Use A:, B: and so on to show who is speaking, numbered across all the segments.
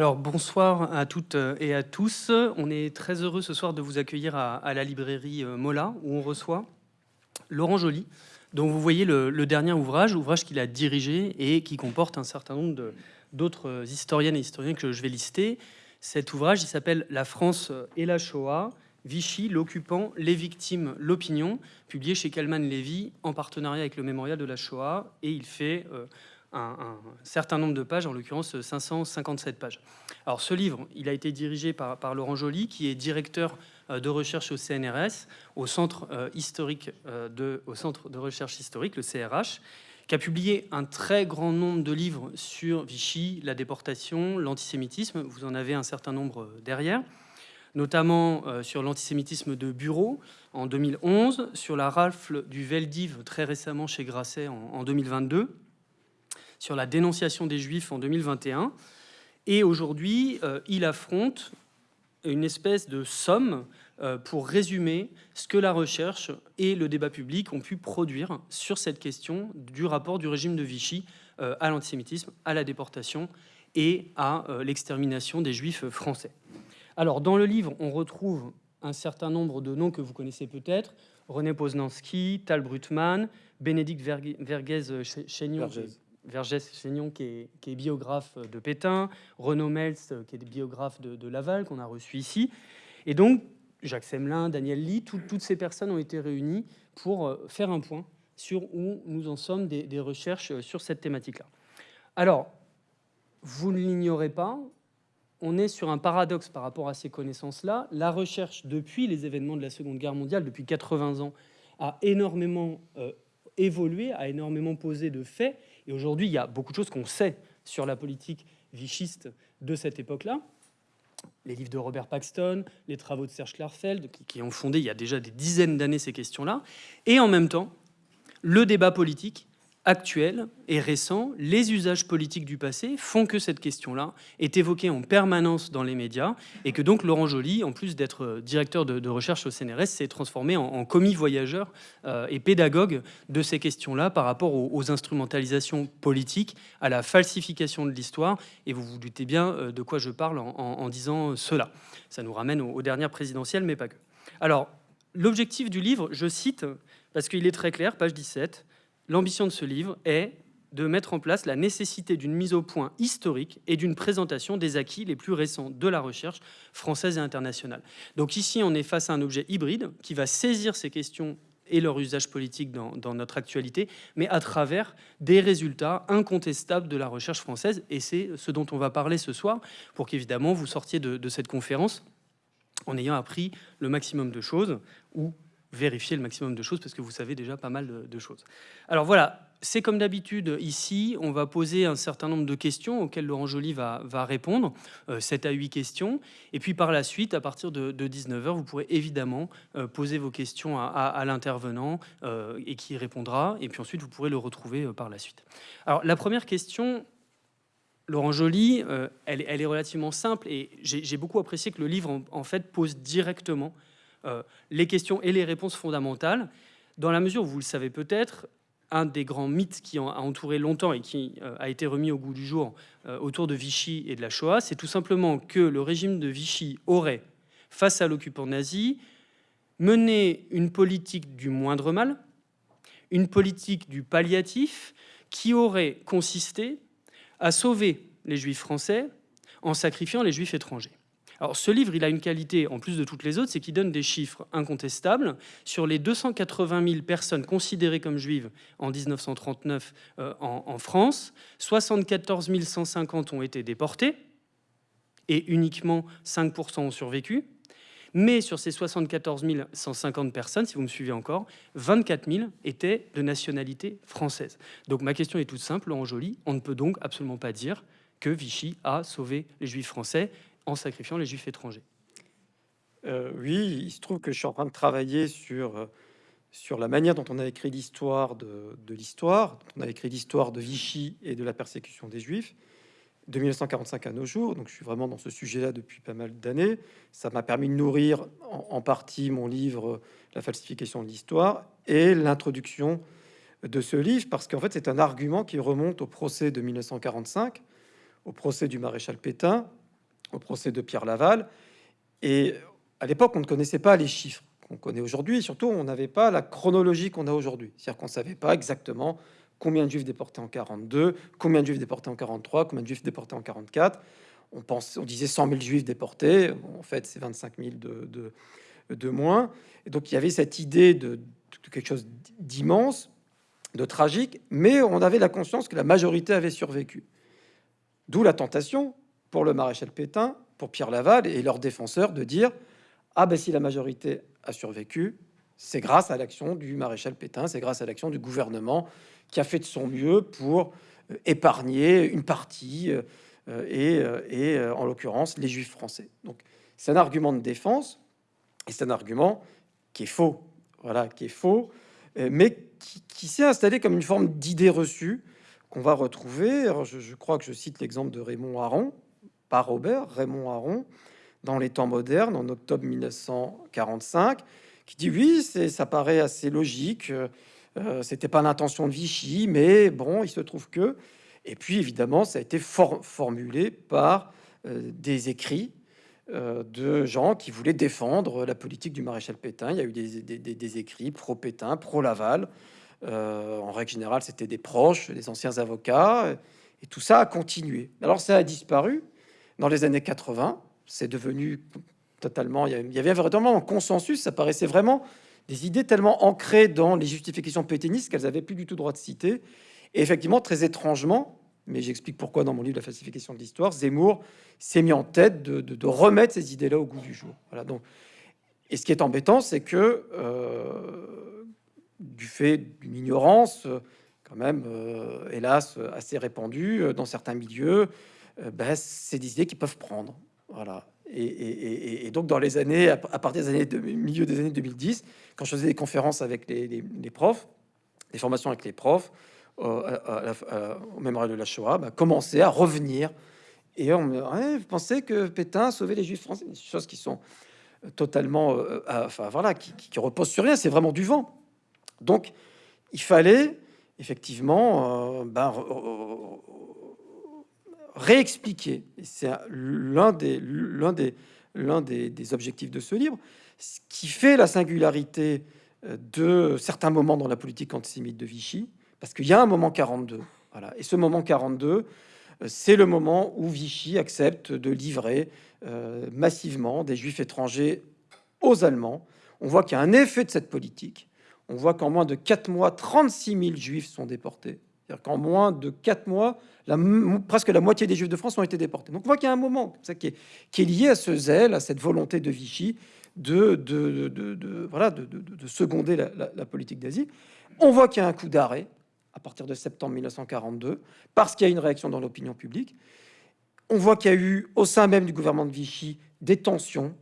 A: Alors bonsoir à toutes et à tous. On est très heureux ce soir de vous accueillir à, la librairie euh, Mola où on reçoit Laurent Joly, dont vous voyez le, dernier ouvrage, ouvrage qu'il a dirigé et qui comporte un certain nombre d'autres historiennes et historiens que je vais lister. Cet ouvrage, s'appelle La France et la Shoah, Vichy, l'occupant, les victimes, l'opinion, publié chez Kalman Levy en partenariat avec le Mémorial de la Shoah, et il fait euh, un, certain nombre de pages, en l'occurrence 557 pages. Alors ce livre, il a été dirigé par, Laurent Joly, qui est directeur euh, de recherche au CNRS, au Centre euh, historique de, au Centre de recherche historique, le CRH, qui a publié un très grand nombre de livres sur Vichy, la déportation, l'antisémitisme. Vous en avez un certain nombre derrière notamment euh, sur l'antisémitisme de bureau en 2011, sur la rafle du Veldiv très récemment chez Grasset en, 2022, sur la dénonciation des Juifs en 2021. Et aujourd'hui, euh, il affronte une espèce de somme euh, pour résumer ce que la recherche et le débat public ont pu produire sur cette question du rapport du régime de Vichy à l'antisémitisme, à la déportation et à l'extermination des Juifs français. Alors, dans le livre, on retrouve un certain nombre de noms que vous connaissez peut-être. René Poznanski, Tal Brutman, Bénédicte Vergès-Chaignon, qui, est, biographe de Pétain, Renaud Meltz, qui est biographe de, Laval, qu'on a reçu ici. Et donc, Jacques Semelin, Daniel Lee, toutes ces personnes ont été réunies pour euh, faire un point sur où nous en sommes des recherches euh, sur cette thématique-là. Alors, vous ne l'ignorez pas, on est sur un paradoxe par rapport à ces connaissances-là. La recherche, depuis les événements de la Seconde Guerre mondiale, depuis 80 ans, a énormément euh, évolué, a énormément posé de faits. Et aujourd'hui, il y a beaucoup de choses qu'on sait sur la politique vichiste de cette époque-là. Les livres de Robert Paxton, les travaux de Serge Klarfeld, qui ont fondé il y a déjà des dizaines d'années ces questions-là. Et en même temps, le débat politique actuel et récent, les usages politiques du passé font que cette question-là est évoquée en permanence dans les médias et que donc Laurent Joly, en plus d'être directeur de, recherche au CNRS, s'est transformé en, commis voyageur euh, et pédagogue de ces questions-là par rapport aux, instrumentalisations politiques, à la falsification de l'histoire. Et vous vous doutez bien euh, de quoi je parle en, disant cela. Ça nous ramène aux dernières présidentielles, mais pas que. Alors, l'objectif du livre, je cite, parce qu'il est très clair, page 17, L'ambition de ce livre est de mettre en place la nécessité d'une mise au point historique et d'une présentation des acquis les plus récents de la recherche française et internationale. Donc ici, on est face à un objet hybride qui va saisir ces questions et leur usage politique dans, notre actualité, mais à travers des résultats incontestables de la recherche française. Et c'est ce dont on va parler ce soir, pour qu'évidemment vous sortiez de, de cette conférence en ayant appris le maximum de choses, ou vérifier le maximum de choses parce que vous savez déjà pas mal de, choses. Alors voilà, c'est comme d'habitude ici, on va poser un certain nombre de questions auxquelles Laurent Joly va, répondre, 7 euh, à 8 questions. Et puis par la suite, à partir de, 19h, vous pourrez évidemment euh, poser vos questions à, l'intervenant euh, et qui répondra. Et puis ensuite, vous pourrez le retrouver par la suite. Alors la première question, Laurent Joly, elle, est relativement simple et j'ai beaucoup apprécié que le livre en fait pose directement euh, les questions et les réponses fondamentales, dans la mesure où vous le savez peut-être, un des grands mythes qui a entouré longtemps et qui euh, a été remis au goût du jour euh, autour de Vichy et de la Shoah, c'est tout simplement que le régime de Vichy aurait, face à l'occupant nazi, mené une politique du moindre mal, une politique du palliatif, qui aurait consisté à sauver les juifs français en sacrifiant les juifs étrangers. Alors ce livre, a une qualité, en plus de toutes les autres, c'est qu'il donne des chiffres incontestables. Sur les 280 000 personnes considérées comme juives en 1939 euh, en, France, 74 150 ont été déportées et uniquement 5% ont survécu. Mais sur ces 74 150 personnes, si vous me suivez encore, 24 000 étaient de nationalité française. Donc ma question est toute simple, Laurent on ne peut donc absolument pas dire que Vichy a sauvé les juifs français en sacrifiant les juifs étrangers.
B: Euh, oui, il se trouve que je suis en train de travailler sur, euh, sur la manière dont on a écrit l'histoire de, l'histoire. On a écrit l'histoire de Vichy et de la persécution des juifs de 1945 à nos jours. Donc je suis vraiment dans ce sujet-là depuis pas mal d'années. Ça m'a permis de nourrir en, partie mon livre La falsification de l'histoire et l'introduction de ce livre, parce qu'en fait c'est un argument qui remonte au procès de 1945, au procès du maréchal Pétain, au procès de Pierre Laval. Et à l'époque, on ne connaissait pas les chiffres qu'on connaît aujourd'hui. Et surtout, on n'avait pas la chronologie qu'on a aujourd'hui. C'est-à-dire qu'on ne savait pas exactement combien de juifs déportés en 42, combien de juifs déportés en 43, combien de juifs déportés en 44. On, pense, on disait 100 000 juifs déportés. En fait, c'est 25 000 de, de, moins. Et donc, il y avait cette idée de quelque chose d'immense, de tragique, mais on avait la conscience que la majorité avait survécu. D'où la tentation pour le maréchal Pétain, pour Pierre Laval et leurs défenseurs de dire ah ben si la majorité a survécu, c'est grâce à l'action du maréchal Pétain, c'est grâce à l'action du gouvernement qui a fait de son mieux pour euh, épargner une partie euh, et, euh, et en l'occurrence les juifs français. Donc c'est un argument de défense et c'est un argument qui est faux, voilà, qui est faux, mais qui, s'est installé comme une forme d'idée reçue qu'on va retrouver. Je, je, crois que je cite l'exemple de Raymond Aron, pas Robert, Raymond Aron, dans les temps modernes, en octobre 1945, qui dit oui, ça paraît assez logique. Euh, C'était pas l'intention de Vichy, mais bon, il se trouve que. Et puis évidemment, ça a été for formulé par euh, des écrits euh, de gens qui voulaient défendre la politique du maréchal Pétain. Il y a eu des, des, des écrits pro-Pétain, pro-Laval. Euh, en règle générale, c'était des proches, des anciens avocats. Et tout ça a continué. Alors ça a disparu dans les années 80 c'est devenu totalement. Il y avait vraiment un consensus. Ça paraissait vraiment des idées tellement ancrées dans les justifications pétainistes qu'elles avaient plus du tout droit de citer. Et effectivement, très étrangement, mais j'explique pourquoi dans mon livre La falsification de l'histoire, Zemmour s'est mis en tête de, remettre ces idées-là au goût du jour. Voilà. Donc, et ce qui est embêtant, c'est que euh, du fait d'une ignorance, quand même, euh, hélas, assez répandue euh, dans certains milieux, ben, c'est des idées qui peuvent prendre. Voilà. Et, donc, dans les années, à partir des années de, milieu des années 2010, quand je faisais des conférences avec les, profs, des formations avec les profs, euh, au mémorial de la Shoah, bah, commençait à revenir. Et on me pensez que Pétain a sauvé les Juifs français? Des choses qui sont euh, totalement, euh, enfin voilà, qui, qui, reposent sur rien. C'est vraiment du vent. Donc, il fallait effectivement ben, réexpliquer, c'est l'un des, des, des, des, objectifs de ce livre, ce qui fait la singularité euh, de certains moments dans la politique antisémite de Vichy, parce qu'il y a un moment 42, voilà, et ce moment 42, euh, c'est le moment où Vichy accepte de livrer euh, massivement des juifs étrangers aux Allemands. On voit qu'il y a un effet de cette politique. On voit qu'en moins de 4 mois, 36 000 juifs sont déportés. C'est-à-dire qu'en moins de 4 mois, la, presque la moitié des Juifs de France ont été déportés. Donc on voit qu'il y a un moment ça, qui, est, lié à ce zèle, à cette volonté de Vichy de, seconder la, politique d'Asie. On voit qu'il y a un coup d'arrêt à partir de septembre 1942, parce qu'il y a une réaction dans l'opinion publique. On voit qu'il y a eu, au sein même du gouvernement de Vichy, des tensions,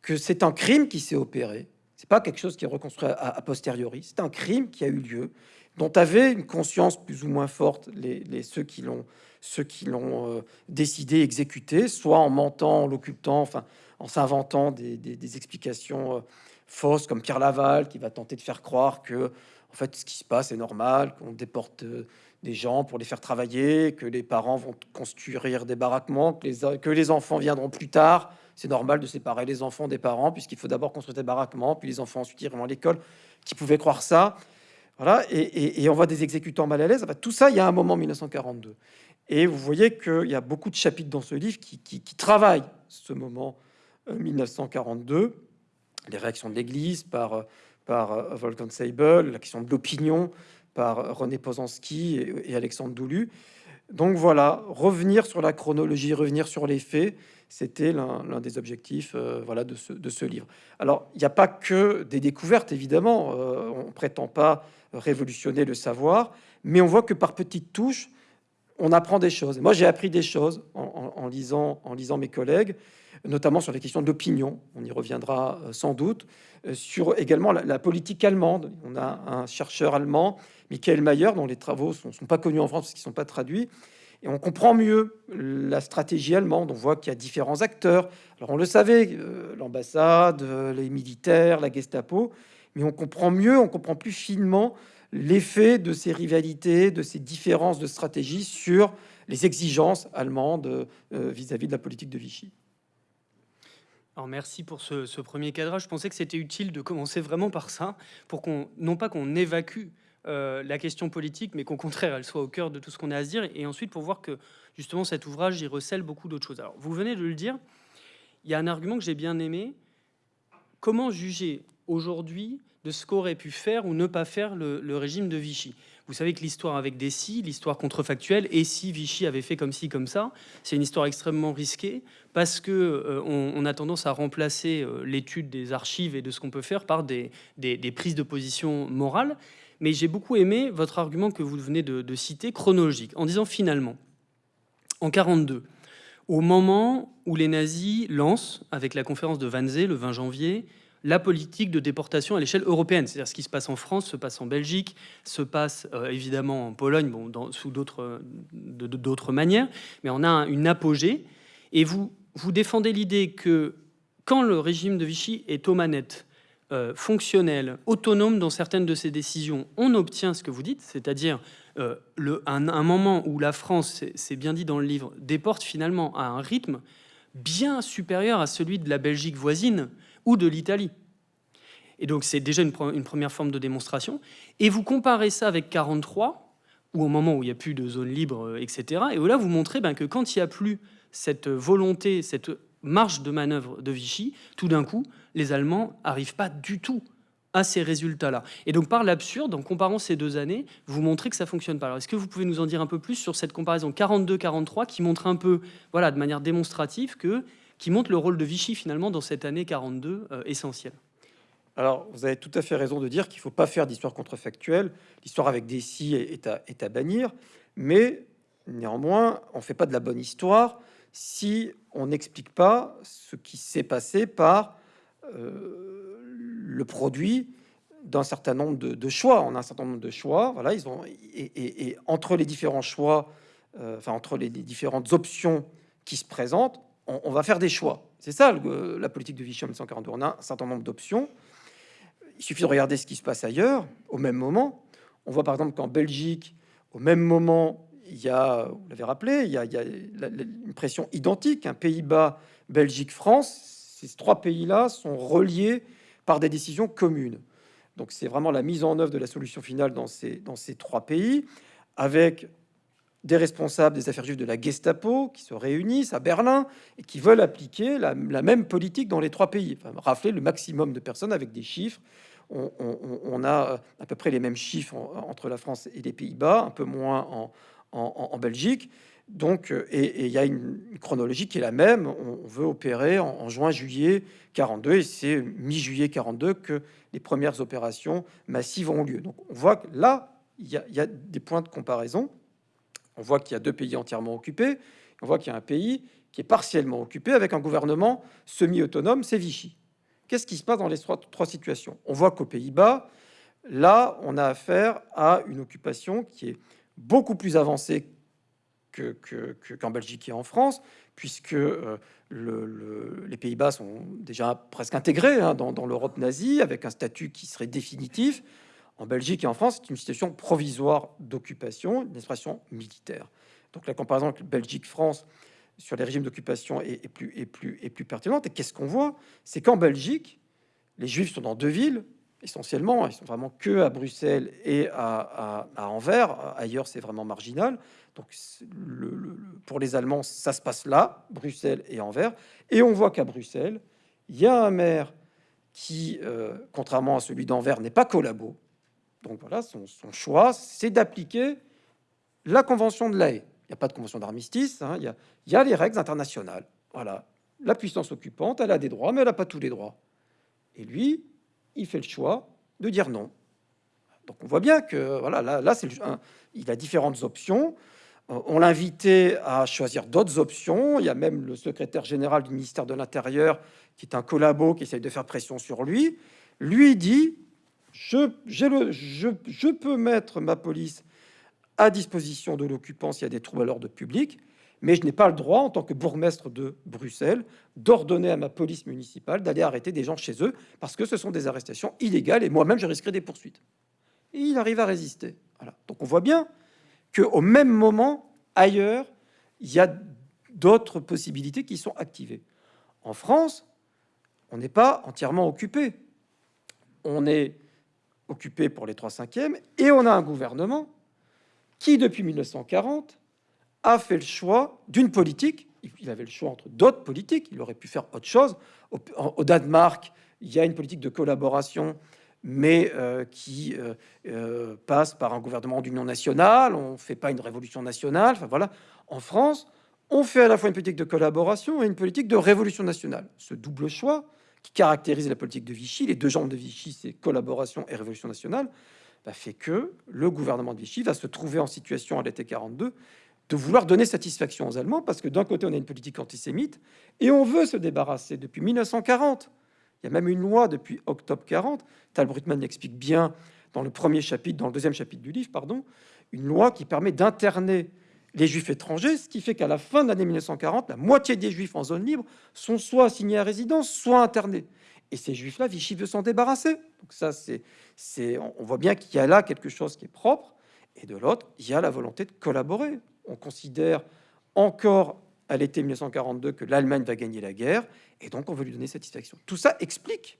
B: que c'est un crime qui s'est opéré. C'est pas quelque chose qui est reconstruit a posteriori. C'est un crime qui a eu lieu dont avaient une conscience plus ou moins forte les, ceux qui l'ont ceux qui l'ont euh, décidé, exécuté, soit en mentant, en l'occultant, enfin en s'inventant des, explications euh, fausses, comme Pierre Laval qui va tenter de faire croire que en fait ce qui se passe est normal, qu'on déporte euh, des gens pour les faire travailler, que les parents vont construire des baraquements, que les, que les enfants viendront plus tard. C'est normal de séparer les enfants des parents, puisqu'il faut d'abord construire des baraquements, puis les enfants ensuite iront à l'école. Qui pouvait croire ça? Voilà, et, on voit des exécutants mal à l'aise. tout ça, il y a un moment 1942. Et vous voyez qu'il y a beaucoup de chapitres dans ce livre qui, travaillent ce moment 1942, euh, les réactions de l'Église par, par euh, Wolfgang Seibel, la question de l'opinion par René Posanski et, Alexandre Doulu. Donc voilà, revenir sur la chronologie, revenir sur les faits, c'était l'un des objectifs euh, voilà, de, ce, livre. Alors, il n'y a pas que des découvertes, évidemment, on prétend pas révolutionner le savoir, mais on voit que par petites touches, on apprend des choses. Moi, j'ai appris des choses en, lisant, en lisant mes collègues, notamment sur les questions de l'opinion. On y reviendra euh, sans doute. Euh, sur également la, politique allemande. On a un chercheur allemand, Michael Mayer, dont les travaux ne sont, pas connus en France parce qu'ils ne sont pas traduits. Et on comprend mieux la stratégie allemande. On voit qu'il y a différents acteurs. Alors on le savait, euh, l'ambassade, les militaires, la Gestapo mais on comprend mieux, on comprend plus finement l'effet de ces rivalités, de ces différences de stratégie sur les exigences allemandes euh, vis-à-vis de la politique de Vichy.
A: Alors merci pour ce, premier cadrage. Je pensais que c'était utile de commencer vraiment par ça, pour qu'on, non pas qu'on évacue euh, la question politique, mais qu'au contraire, elle soit au cœur de tout ce qu'on a à se dire, et ensuite pour voir que justement cet ouvrage, y recèle beaucoup d'autres choses. Alors vous venez de le dire, il y a un argument que j'ai bien aimé. Comment juger aujourd'hui de ce qu'aurait pu faire ou ne pas faire le, régime de Vichy? Vous savez que l'histoire avec des si, l'histoire contrefactuelle, et si Vichy avait fait comme ci, comme ça, c'est une histoire extrêmement risquée parce que euh, on, a tendance à remplacer euh, l'étude des archives et de ce qu'on peut faire par des, des, prises de position morales. Mais j'ai beaucoup aimé votre argument que vous venez de, citer, chronologique, en disant finalement, en 42, au moment où les nazis lancent, avec la conférence de Wannsee le 20 janvier, la politique de déportation à l'échelle européenne. C'est-à-dire ce qui se passe en France, se passe en Belgique, se passe euh, évidemment en Pologne, bon, sous d'autres manières, mais on a une apogée. Et vous, vous défendez l'idée que quand le régime de Vichy est aux manettes, euh, fonctionnel, autonome dans certaines de ses décisions, on obtient ce que vous dites, c'est-à-dire euh, un, moment où la France, c'est bien dit dans le livre, déporte finalement à un rythme bien supérieur à celui de la Belgique voisine, ou de l'Italie. Et donc c'est déjà une, première forme de démonstration. Et vous comparez ça avec 43, ou au moment où il n'y a plus de zone libre, euh, etc. Et où là, vous montrez ben, que quand il n'y a plus cette volonté, cette marge de manœuvre de Vichy, tout d'un coup, les Allemands n'arrivent pas du tout à ces résultats-là. Et donc, par l'absurde, en comparant ces deux années, vous montrez que ça fonctionne pas. Alors, est-ce que vous pouvez nous en dire un peu plus sur cette comparaison 42-43 qui montre un peu, voilà, de manière démonstrative que qui montre le rôle de Vichy finalement dans cette année 42 euh, essentielle?
B: Alors, vous avez tout à fait raison de dire qu'il ne faut pas faire d'histoire contrefactuelle. L'histoire avec des si est à, est à bannir, mais néanmoins, on ne fait pas de la bonne histoire si on n'explique pas ce qui s'est passé par euh, le produit d'un certain nombre de, choix. On a un certain nombre de choix, voilà, ils ont et, entre les différents choix, euh, enfin entre les différentes options qui se présentent, on, va faire des choix. C'est ça la politique de Vichy en 1942. On a un certain nombre d'options. Il suffit de regarder ce qui se passe ailleurs au même moment. On voit par exemple qu'en Belgique, au même moment, il y a, vous l'avez rappelé, il y a, une pression identique. Un Pays-Bas, Belgique, France. Ces trois pays-là sont reliés par des décisions communes. Donc c'est vraiment la mise en œuvre de la solution finale dans ces, dans ces trois pays, avec des responsables des affaires juives de la Gestapo qui se réunissent à Berlin et qui veulent appliquer la, même politique dans les trois pays, enfin, rafler le maximum de personnes avec des chiffres. On, a à peu près les mêmes chiffres entre la France et les Pays-Bas, un peu moins en, Belgique. Donc, et il y a une, chronologie qui est la même. On, veut opérer en, juin-juillet 42 et c'est mi-juillet 42 que les premières opérations massives ont lieu. Donc, on voit que là, il y a des points de comparaison. On voit qu'il y a deux pays entièrement occupés. On voit qu'il y a un pays qui est partiellement occupé avec un gouvernement semi-autonome, c'est Vichy. Qu'est-ce qui se passe dans les trois, situations? On voit qu'aux Pays-Bas, là, on a affaire à une occupation qui est beaucoup plus avancée qu'en Belgique et en France, puisque euh, les Pays-Bas sont déjà presque intégrés hein, dans l'Europe nazie, avec un statut qui serait définitif. En Belgique et en France, c'est une situation provisoire d'occupation, une expression militaire. Donc la comparaison avec Belgique-France sur les régimes d'occupation est, plus, est, plus, est plus pertinente. Et qu'est-ce qu'on voit? C'est qu'en Belgique, les Juifs sont dans deux villes, essentiellement. Ils sont vraiment que à Bruxelles et à, Anvers. Ailleurs, c'est vraiment marginal. Donc, pour les Allemands, ça se passe là, Bruxelles et Anvers. Et on voit qu'à Bruxelles, il y a un maire qui, euh, contrairement à celui d'Anvers, n'est pas collabo, donc voilà, son, choix, c'est d'appliquer la convention de l'AE. Il n'y a pas de convention d'armistice, hein, il, y a, les règles internationales. Voilà, la puissance occupante, elle a des droits, mais elle n'a pas tous les droits. Et lui, il fait le choix de dire non. Donc on voit bien que voilà, là, c'est il a différentes options. Euh, on l'a invité à choisir d'autres options. Il y a même le secrétaire général du ministère de l'Intérieur qui est un collabo qui essaye de faire pression sur lui. Lui dit je, peux mettre ma police à disposition de l'occupant s'il y a des troubles à l'ordre public, mais je n'ai pas le droit, en tant que bourgmestre de Bruxelles, d'ordonner à ma police municipale d'aller arrêter des gens chez eux, parce que ce sont des arrestations illégales, et moi-même, je risquerais des poursuites. Et il arrive à résister. Donc on voit bien qu'au même moment, ailleurs, il y a d'autres possibilités qui sont activées. En France, on n'est pas entièrement occupé. On est occupé pour les 3 cinquièmes et on a un gouvernement qui, depuis 1940, a fait le choix d'une politique. Il avait le choix entre d'autres politiques. Il aurait pu faire autre chose. Au, Danemark, il y a une politique de collaboration, mais euh, qui euh, euh, passe par un gouvernement d'union nationale. On ne fait pas une révolution nationale. Enfin voilà. En France, on fait à la fois une politique de collaboration et une politique de révolution nationale. Ce double choix qui caractérise la politique de Vichy, les deux jambes de Vichy, c'est collaboration et révolution nationale, bah, fait que le gouvernement de Vichy va se trouver en situation à l'été 42 de vouloir donner satisfaction aux Allemands, parce que d'un côté, on a une politique antisémite, et on veut se débarrasser depuis 1940. Il y a même une loi depuis octobre 40. Tal Brutman l'explique bien dans le premier chapitre, dans le deuxième chapitre du livre, pardon, une loi qui permet d'interner les juifs étrangers, ce qui fait qu'à la fin de l'année 1940, la moitié des juifs en zone libre sont soit assignés à résidence, soit internés. Et ces juifs-là, Vichy veut s'en débarrasser. Donc ça, c'est, on voit bien qu'il y a là quelque chose qui est propre. Et de l'autre, il y a la volonté de collaborer. On considère encore à l'été 1942 que l'Allemagne va gagner la guerre, et donc on veut lui donner satisfaction. Tout ça explique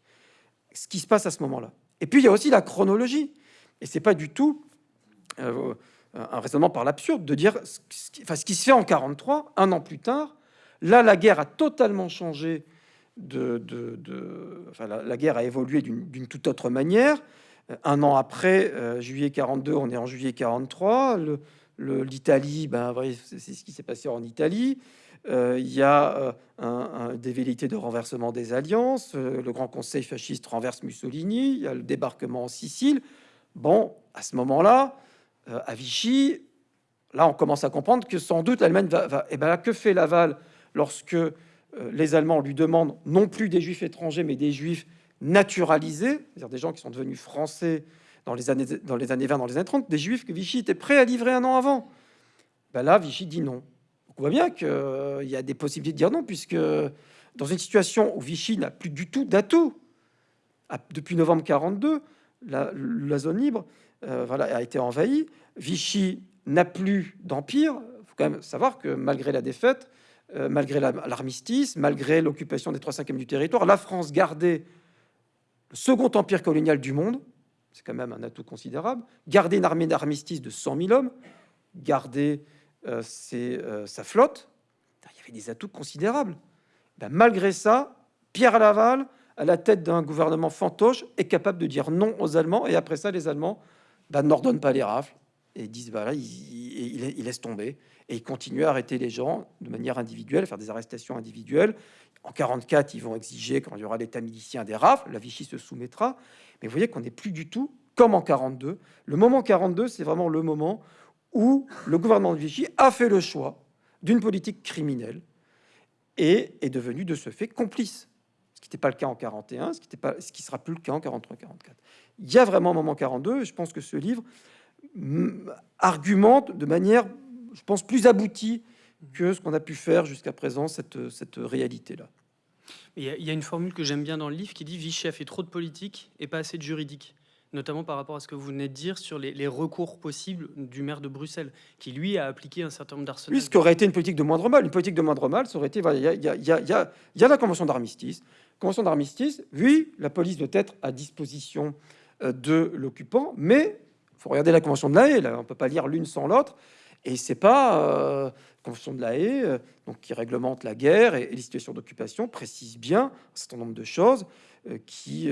B: ce qui se passe à ce moment-là. Et puis il y a aussi la chronologie, et c'est pas du tout euh, un raisonnement par l'absurde de dire ce qui, enfin, ce qui se fait en 43, un an plus tard, là la guerre a totalement changé la, guerre a évolué d'une toute autre manière. Un an après, euh, juillet 42, on est en juillet 43. L'Italie, ben, c'est ce qui s'est passé en Italie. Euh, il y a euh, un, des velléités de renversement des alliances. le Grand Conseil fasciste renverse Mussolini. Il y a le débarquement en Sicile. Bon, à ce moment-là, à Vichy, là, on commence à comprendre que sans doute l'Allemagne va, va. Et eh ben là, que fait Laval lorsque euh, les Allemands lui demandent non plus des juifs étrangers, mais des juifs naturalisés, c'est-à-dire des gens qui sont devenus français dans les années, dans les années 20, dans les années 30, des juifs que Vichy était prêt à livrer un an avant. Ben là, Vichy dit non. on voit bien qu'il euh, y a des possibilités de dire non, puisque dans une situation où Vichy n'a plus du tout d'atouts, depuis novembre 42, la, zone libre euh, a été envahie. Vichy n'a plus d'empire. Il faut quand même savoir que malgré la défaite, euh, malgré l'armistice, malgré l'occupation des 3 cinquièmes du territoire, la France gardait le second empire colonial du monde, c'est quand même un atout considérable, garder une armée d'armistice de 100 000 hommes, garder euh, euh, sa flotte, il y avait des atouts considérables. Ben, malgré ça, Pierre Laval, à la tête d'un gouvernement fantoche, est capable de dire non aux Allemands, et après ça, les Allemands ben, n'ordonnent pas les rafles, et disent, voilà, il, laisse tomber et ils continuent à arrêter les gens de manière individuelle, faire des arrestations individuelles. En 44, ils vont exiger, quand il y aura l'état milicien, des rafles. La Vichy se soumettra. Mais vous voyez qu'on n'est plus du tout comme en 42. Le moment 42, c'est vraiment le moment où le gouvernement de Vichy a fait le choix d'une politique criminelle et est devenu de ce fait complice. Ce qui n'était pas le cas en 41, ce qui ne pas, ce qui sera plus le cas en 43-44. Il y a vraiment un moment 42, et je pense que ce livre argumente de manière je pense, plus abouti que ce qu'on a pu faire jusqu'à présent, cette, cette réalité-là.
A: Il y, a une formule que j'aime bien dans le livre qui dit Vichy a fait trop de politique et pas assez de juridique, notamment par rapport à ce que vous venez de dire sur les, recours possibles du maire de Bruxelles, qui lui a appliqué un certain nombre d'arsenaux.
B: Oui, ce qui aurait été une politique de moindre mal. Une politique de moindre mal, ça aurait été. Il y, a, la convention d'armistice. Convention d'armistice, oui, la police doit être à disposition euh, de l'occupant, mais il faut regarder la convention de la Haye, on ne peut pas lire l'une sans l'autre. Et c'est pas euh, Convention de la Haye, euh, donc qui réglemente la guerre et, les situations d'occupation, précise bien un certain nombre de choses euh, qui,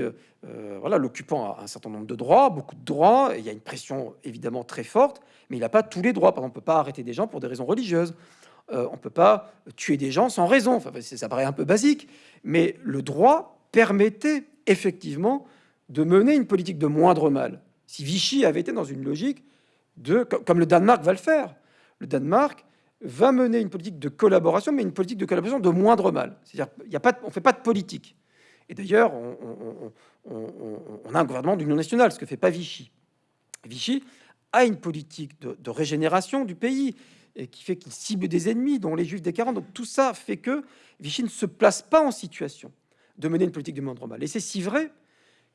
B: voilà, l'occupant a un certain nombre de droits, beaucoup de droits. Il y a une pression évidemment très forte, mais il n'a pas tous les droits. Par exemple, on peut pas arrêter des gens pour des raisons religieuses. on peut pas tuer des gens sans raison. Enfin, ça paraît un peu basique, mais le droit permettait effectivement de mener une politique de moindre mal. Si Vichy avait été dans une logique de, comme le Danemark va le faire, le Danemark va mener une politique de collaboration, mais une politique de collaboration de moindre mal. C'est-à-dire, on ne fait pas de politique. Et d'ailleurs, on, a un gouvernement d'union nationale, ce que fait pas Vichy. Vichy a une politique de, régénération du pays et qui fait qu'il cible des ennemis, dont les Juifs des 40. Donc tout ça fait que Vichy ne se place pas en situation de mener une politique de moindre mal. Et c'est si vrai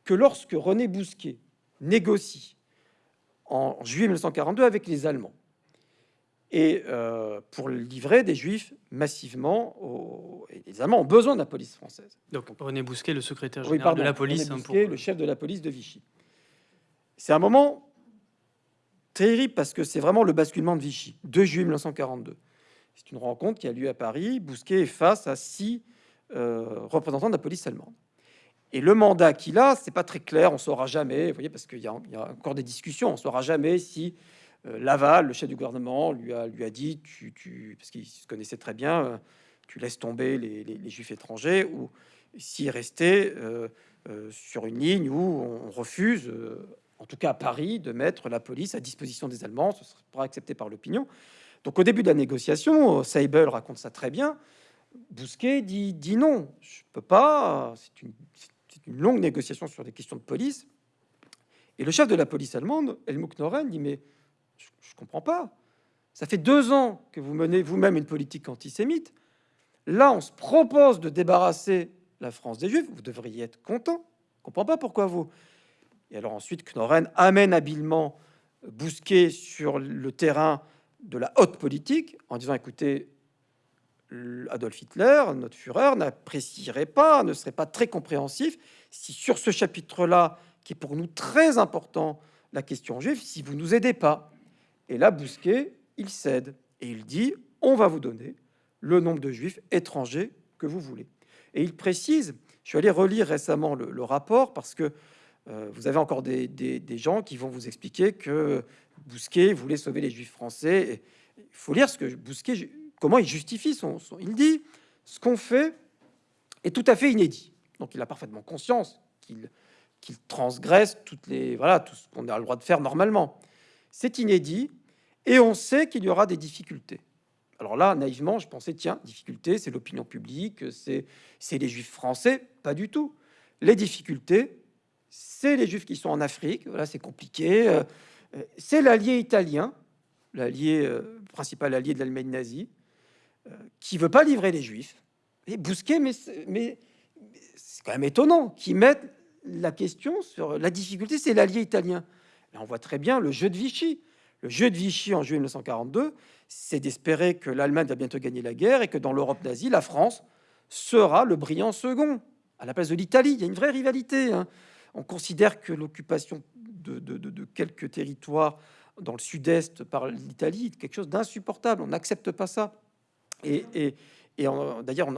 B: que lorsque René Bousquet négocie en juillet 1942 avec les Allemands, et euh, pour livrer des juifs massivement. Aux... Et les Allemands ont besoin de la police française.
A: Donc René Bousquet, le secrétaire
B: Oui,
A: général
B: pardon,
A: de la
B: René
A: police, hein,
B: Bousquet,
A: pour-
B: le chef de la police de Vichy. C'est un moment terrible parce que c'est vraiment le basculement de Vichy, 2 juillet 1942. C'est une rencontre qui a lieu à Paris. Bousquet est face à six euh, représentants de la police allemande. Et le mandat qu'il a, c'est pas très clair, on saura jamais, vous voyez, parce qu'il y, y a encore des discussions, on saura jamais si Laval, le chef du gouvernement, lui a, lui a dit, tu, tu- parce qu'il se connaissait très bien, euh, tu laisses tomber les, les- juifs étrangers, ou s'il restait euh, euh, sur une ligne où on refuse, euh, en tout cas à Paris, de mettre la police à disposition des Allemands, ce sera accepté par l'opinion. Donc au début de la négociation, euh, Seibel raconte ça très bien. Bousquet dit, dit non, je peux pas. C'est une, une longue négociation sur des questions de police. Et le chef de la police allemande, Helmut Noren, dit mais je, je comprends pas. Ça fait deux ans que vous menez vous-même une politique antisémite. Là, on se propose de débarrasser la France des Juifs. Vous devriez être content. Je comprends pas pourquoi vous. Et alors ensuite, Knoren amène habilement Bousquet sur le terrain de la haute politique en disant écoutez, Adolf Hitler, notre Führer, n'apprécierait pas, ne serait pas très compréhensif si sur ce chapitre-là, qui est pour nous très important, la question juive, si vous nous aidez pas. Et là, Bousquet, il cède et il dit on va vous donner le nombre de juifs étrangers que vous voulez. Et il précise, je suis allé relire récemment le, rapport parce que euh, vous avez encore des, gens qui vont vous expliquer que Bousquet voulait sauver les juifs français. Il faut lire ce que Bousquet, comment il justifie son, son- Il dit ce qu'on fait est tout à fait inédit. Donc il a parfaitement conscience qu'il qu'il transgresse toutes les voilà tout ce qu'on a le droit de faire normalement. C'est inédit et on sait qu'il y aura des difficultés. Alors là, naïvement, je pensais tiens, difficulté, c'est l'opinion publique, c'est les juifs français, pas du tout. Les difficultés, c'est les juifs qui sont en Afrique, voilà, c'est compliqué. euh, C'est l'allié italien, l'allié euh, principal allié de l'Allemagne nazie, euh, qui veut pas livrer les juifs. Et Bousquet, mais, mais c'est quand même étonnant qu'ils mettent la question sur la difficulté, c'est l'allié italien. Là, on voit très bien le jeu de Vichy. Le jeu de Vichy en juillet 1942, c'est d'espérer que l'Allemagne va bientôt gagner la guerre et que dans l'Europe nazie, la France sera le brillant second à la place de l'Italie. Il y a une vraie rivalité. hein. On considère que l'occupation de, quelques territoires dans le sud-est par l'Italie est quelque chose d'insupportable. On n'accepte pas ça. Et, d'ailleurs,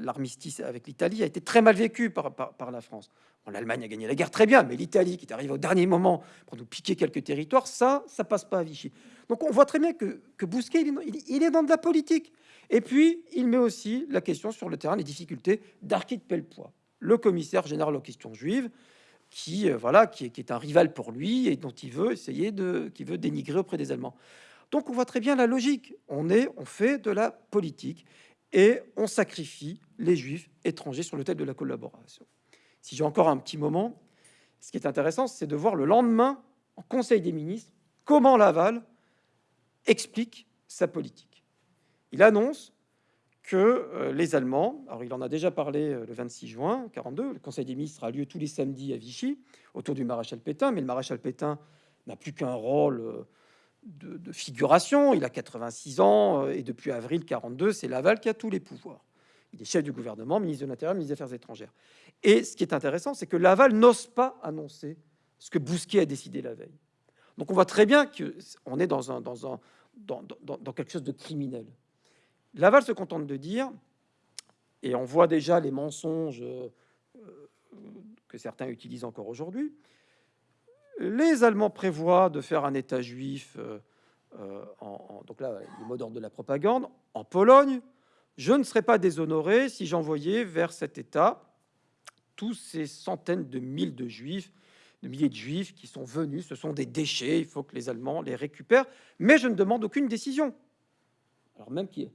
B: l'armistice avec l'Italie a été très mal vécu par la France. Bon, L'Allemagne a gagné la guerre très bien, mais l'Italie, qui est arrivée au dernier moment pour nous piquer quelques territoires, ça, ça passe pas à Vichy. Donc on voit très bien que, que Bousquet, il est, dans- est dans de la politique. Et puis, il met aussi la question sur le terrain, les difficultés d'Archid Pellepoix, le commissaire général aux questions juives, qui, euh, voilà, qui est, qui est un rival pour lui et dont il veut essayer de, qui veut dénigrer auprès des Allemands. Donc on voit très bien la logique. On est, on fait de la politique et on sacrifie les juifs étrangers sur l'autel de la collaboration. Si j'ai encore un petit moment, ce qui est intéressant, c'est de voir le lendemain, en Conseil des ministres, comment Laval explique sa politique. Il annonce que euh, les Allemands, alors il en a déjà parlé euh, le 26 juin 42, le Conseil des ministres a lieu tous les samedis à Vichy, autour du maréchal Pétain, mais le maréchal Pétain n'a plus qu'un rôle euh, de, figuration, il a 86 ans, et depuis avril 42, c'est Laval qui a tous les pouvoirs. Il est chef du gouvernement, ministre de l'Intérieur, ministre des Affaires étrangères. Et ce qui est intéressant, c'est que Laval n'ose pas annoncer ce que Bousquet a décidé la veille. Donc on voit très bien qu'on est dans, un, dans, quelque chose de criminel. Laval se contente de dire, et on voit déjà les mensonges euh, que certains utilisent encore aujourd'hui, les Allemands prévoient de faire un État juif, euh, euh, donc là, le mot d'ordre de la propagande, en Pologne. Je ne serais pas déshonoré si j'envoyais vers cet État tous ces centaines de milliers de juifs, de milliers de juifs qui sont venus. Ce sont des déchets, il faut que les Allemands les récupèrent, mais je ne demande aucune décision. Alors même qui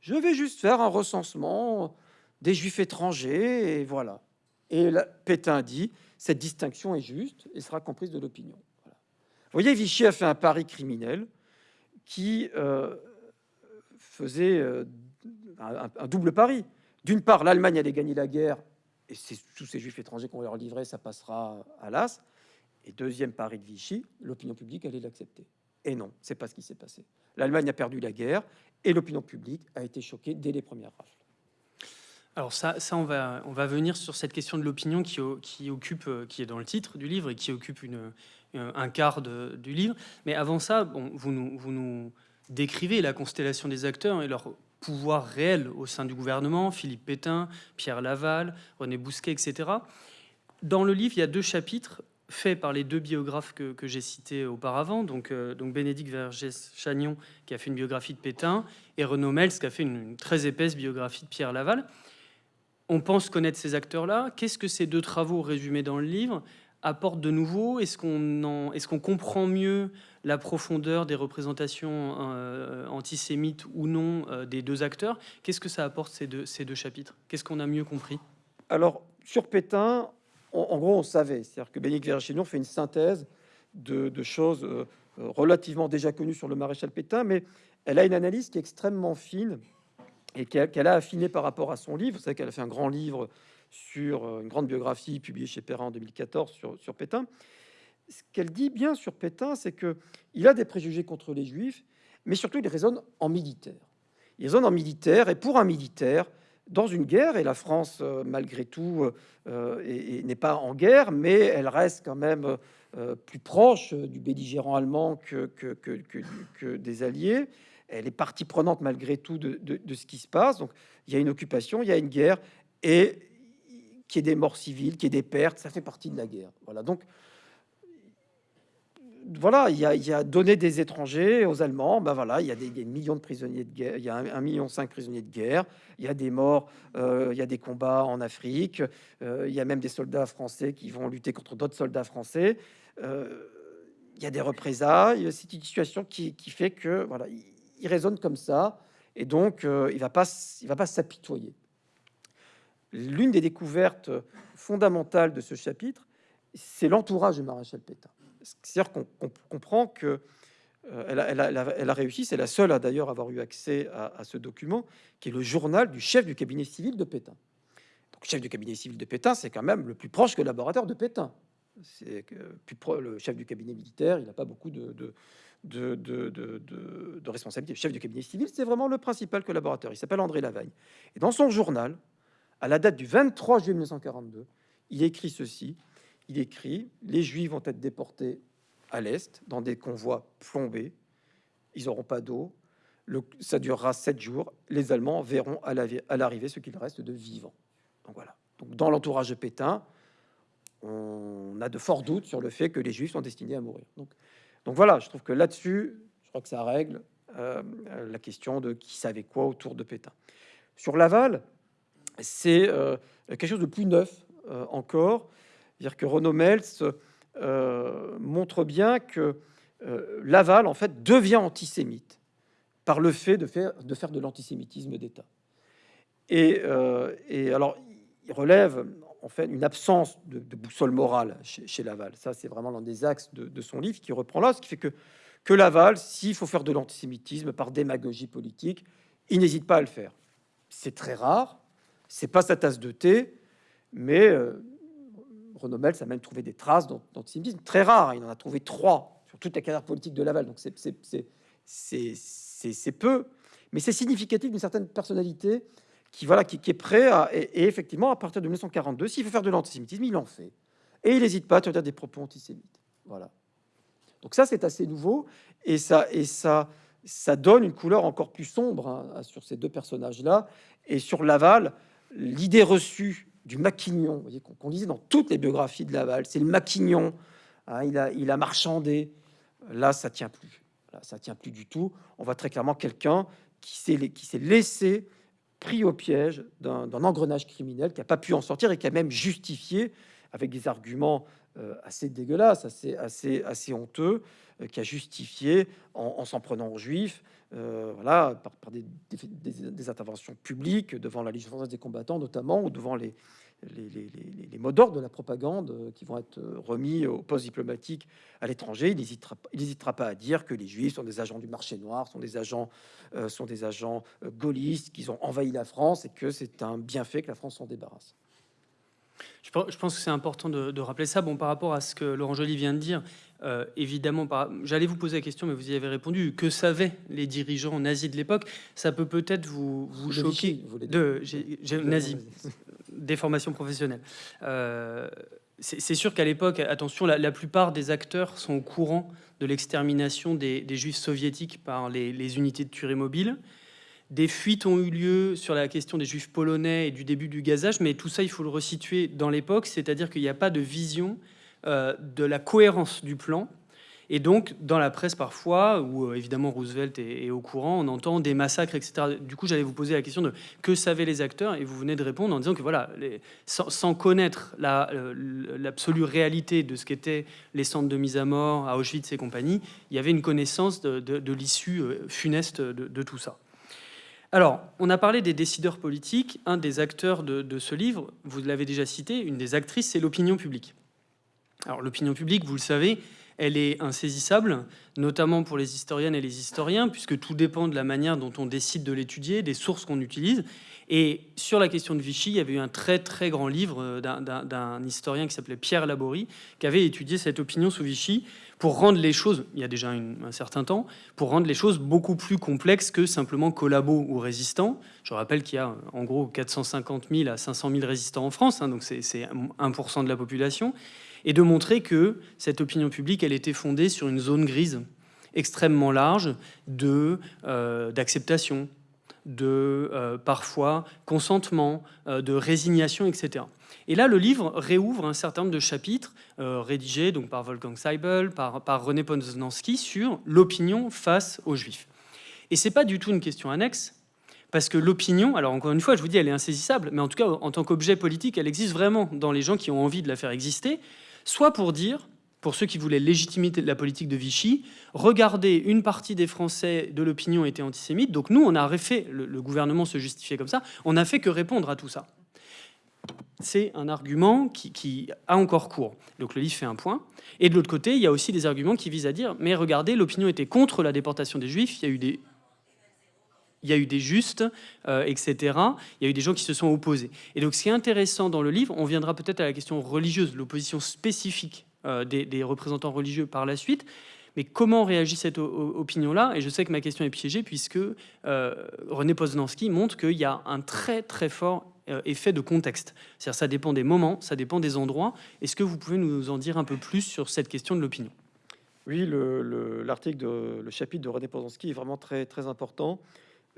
B: je vais juste faire un recensement des juifs étrangers et voilà. Et Pétain dit cette distinction est juste et sera comprise de l'opinion. Vous voyez, Vichy a fait un pari criminel qui euh, faisait euh, un, double pari. D'une part, l'Allemagne allait gagner la guerre et c'est tous ces juifs étrangers qu'on leur livrer, ça passera à l'as. Et deuxième pari de Vichy, l'opinion publique allait l'accepter. Et non, c'est pas ce qui s'est passé. L'Allemagne a perdu la guerre et l'opinion publique a été choquée dès les premières rafles.
A: Alors ça, ça on, va, on va venir sur cette question de l'opinion qui, occupe, qui est dans le titre du livre et qui occupe une, un quart du livre. Mais avant ça, bon, vous, nous, vous nous décrivez la constellation des acteurs et leur pouvoir réel au sein du gouvernement, Philippe Pétain, Pierre Laval, René Bousquet, etc. Dans le livre, il y a deux chapitres faits par les deux biographes que, j'ai cités auparavant, donc, euh, donc Bénédicte Vergès-Chagnon, qui a fait une biographie de Pétain, et Renaud Mels, qui a fait une, très épaisse biographie de Pierre Laval. On pense connaître ces acteurs-là. Qu'est-ce que ces deux travaux résumés dans le livre apportent de nouveau? Est-ce qu'on est qu'on comprend mieux la profondeur des représentations euh, antisémites ou non euh, des deux acteurs Qu'est-ce que ça apporte ces deux, chapitres? Qu'est-ce qu'on a mieux compris?
B: Alors, sur Pétain, en gros, on savait. C'est-à-dire que Bénédicte Vergignon fait une synthèse de, choses euh, relativement déjà connues sur le maréchal Pétain, mais elle a une analyse qui est extrêmement fine et qu'elle a affinée par rapport à son livre. Vous savez qu'elle a fait un grand livre sur une grande biographie publiée chez Perrin en 2014 sur, sur Pétain. Ce qu'elle dit bien sur Pétain, c'est que il a des préjugés contre les juifs, mais surtout il raisonne en militaire. Il raisonne en militaire, et pour un militaire, dans une guerre, et la France, euh, malgré tout, euh, n'est pas en guerre, mais elle reste quand même plus proche du belligérant allemand que, des alliés. Elle est partie prenante malgré tout de, de, ce qui se passe. Donc il y a une occupation, il y a une guerre, et qu'il y ait des morts civiles, qu'il y ait des pertes, ça fait partie de la guerre. Voilà, donc voilà, il y, a, donné des étrangers aux Allemands, ben voilà, il y a des, millions de prisonniers de guerre, il y a un, million cinq prisonniers de guerre, il y a des morts, euh, il y a des combats en Afrique, euh, il y a même des soldats français qui vont lutter contre d'autres soldats français, euh, il y a des représailles, c'est une situation qui, fait que voilà, il, raisonne comme ça, et donc il va pas, il va pas s'apitoyer. L'une des découvertes fondamentales de ce chapitre, c'est l'entourage du maréchal Pétain. C'est-à-dire qu'on comprend que euh, elle, a, réussi, c'est la seule à d'ailleurs avoir eu accès à, ce document, qui est le journal du chef du cabinet civil de Pétain. Donc, chef du cabinet civil de Pétain, c'est quand même le plus proche collaborateur de Pétain. C'est le chef du cabinet militaire, il n'a pas beaucoup de, de de, de, de, de, responsabilité. Le chef du cabinet civil, c'est vraiment le principal collaborateur. Il s'appelle André Lavagne. Et dans son journal, à la date du 23 juillet 1942, il écrit ceci. Il écrit Les Juifs vont être déportés à l'Est dans des convois plombés. Ils n'auront pas d'eau. Ça durera sept jours. Les Allemands verront à l'arrivée ce qu'il reste de vivants. Donc voilà. Donc dans l'entourage de Pétain, on a de forts doutes sur le fait que les Juifs sont destinés à mourir. Donc, donc voilà, je trouve que là-dessus, je crois que ça règle euh, la question de qui savait quoi autour de Pétain. Sur Laval, c'est euh, quelque chose de plus neuf euh, encore. Dire que Renaud Mels euh, montre bien que Laval, en fait, devient antisémite par le fait de faire de, l'antisémitisme d'État. Et, alors, il relève en fait une absence de, boussole morale chez, Laval. Ça, c'est vraiment l'un des axes de, son livre qui reprend là, ce qui fait que, Laval, s'il faut faire de l'antisémitisme par démagogie politique, il n'hésite pas à le faire. C'est très rare, c'est pas sa tasse de thé, mais euh, Renaud Mels a même trouvé des traces d'antisémitisme très rares. Il en a trouvé trois sur toute la carrière politique de Laval. Donc c'est peu, mais c'est significatif d'une certaine personnalité qui voilà qui, est prêt à et, effectivement à partir de 1942, s'il veut faire de l'antisémitisme, il en fait et il n'hésite pas à tenir des propos antisémites. Voilà. Donc ça c'est assez nouveau et ça et ça ça donne une couleur encore plus sombre hein, sur ces deux personnages là et sur Laval l'idée reçue du maquignon, qu'on lisait dans toutes les biographies de Laval, c'est le maquignon, hein, il, a, il a marchandé, là ça tient plus, là, ça tient plus du tout. On voit très clairement quelqu'un qui s'est laissé pris au piège d'un engrenage criminel, qui n'a pas pu en sortir et qui a même justifié avec des arguments euh, assez dégueulasses, assez, assez, assez honteux, euh, qui a justifié en s'en prenant aux juifs, euh, voilà, par, des, interventions publiques devant la Légion française des combattants notamment, ou devant les, mots d'ordre de la propagande euh, qui vont être euh, remis aux postes diplomatiques à l'étranger. Il n'hésitera pas à dire que les Juifs sont des agents du marché noir, sont des agents, sont des agents gaullistes, qu'ils ont envahi la France et que c'est un bienfait que la France s'en débarrasse.
A: Je pense que c'est important de, rappeler ça. Bon, par rapport à ce que Laurent Joly vient de dire, euh, évidemment, j'allais vous poser la question, mais vous y avez répondu. Que savaient les dirigeants nazis de l'époque? Ça peut peut-être vous, vous choquer. de, nazi, déformation professionnelle. Euh, c'est sûr qu'à l'époque, attention, la, plupart des acteurs sont au courant de l'extermination des, juifs soviétiques par les, les unités de tuerie mobile. Des fuites ont eu lieu sur la question des juifs polonais et du début du gazage, mais tout ça, il faut le resituer dans l'époque, c'est-à-dire qu'il n'y a pas de vision euh, de la cohérence du plan. Et donc, dans la presse parfois, où euh, évidemment Roosevelt est, au courant, on entend des massacres, etc. Du coup, j'allais vous poser la question de que savaient les acteurs, et vous venez de répondre en disant que voilà, sans, connaître euh, l'absolue réalité de ce qu'étaient les centres de mise à mort à Auschwitz et compagnie, il y avait une connaissance de, l'issue funeste de tout ça. Alors, on a parlé des décideurs politiques. Un des acteurs de, ce livre, vous l'avez déjà cité, une des actrices, c'est l'opinion publique. Alors, l'opinion publique, vous le savez, elle est insaisissable, notamment pour les historiennes et les historiens, puisque tout dépend de la manière dont on décide de l'étudier, des sources qu'on utilise. Et sur la question de Vichy, il y avait eu un très très grand livre d'un historien qui s'appelait Pierre Laborie, qui avait étudié cette opinion sous Vichy pour rendre les choses, il y a déjà un certain temps, pour rendre les choses beaucoup plus complexes que simplement collabos ou résistants. Je rappelle qu'il y a en gros 450 000 à 500 000 résistants en France, hein, donc c'est 1% de la population, et de montrer que cette opinion publique, elle était fondée sur une zone grise extrêmement large de euh, d'acceptation, de euh, parfois consentement, euh, de résignation, etc. Et là, le livre réouvre un certain nombre de chapitres euh, rédigés donc par Wolfgang Seibel, par, par René Poznanski sur l'opinion face aux Juifs. Et c'est pas du tout une question annexe, parce que l'opinion, alors encore une fois, je vous dis, elle est insaisissable, mais en tout cas, en tant qu'objet politique, elle existe vraiment dans les gens qui ont envie de la faire exister, soit pour dire, pour ceux qui voulaient légitimer la politique de Vichy, regardez, une partie des Français de l'opinion était antisémite, donc nous, on a fait, le, gouvernement se justifiait comme ça, on n'a fait que répondre à tout ça c'est un argument qui, a encore cours. Donc le livre fait un point. Et de l'autre côté, il y a aussi des arguments qui visent à dire, mais regardez, l'opinion était contre la déportation des Juifs, il y a eu des, il y a eu des justes, euh, etc. Il y a eu des gens qui se sont opposés. Et donc ce qui est intéressant dans le livre, on viendra peut-être à la question religieuse, l'opposition spécifique euh, des, représentants religieux par la suite, mais comment réagit cette opinion-là? Et je sais que ma question est piégée puisque euh, René Poznanski montre qu'il y a un très très fort effet de contexte. C'est-à-dire ça dépend des moments, ça dépend des endroits. Est-ce que vous pouvez nous en dire un peu plus sur cette question de l'opinion?
B: Oui, l'article, le, le chapitre de René Poznanski est vraiment très, très important,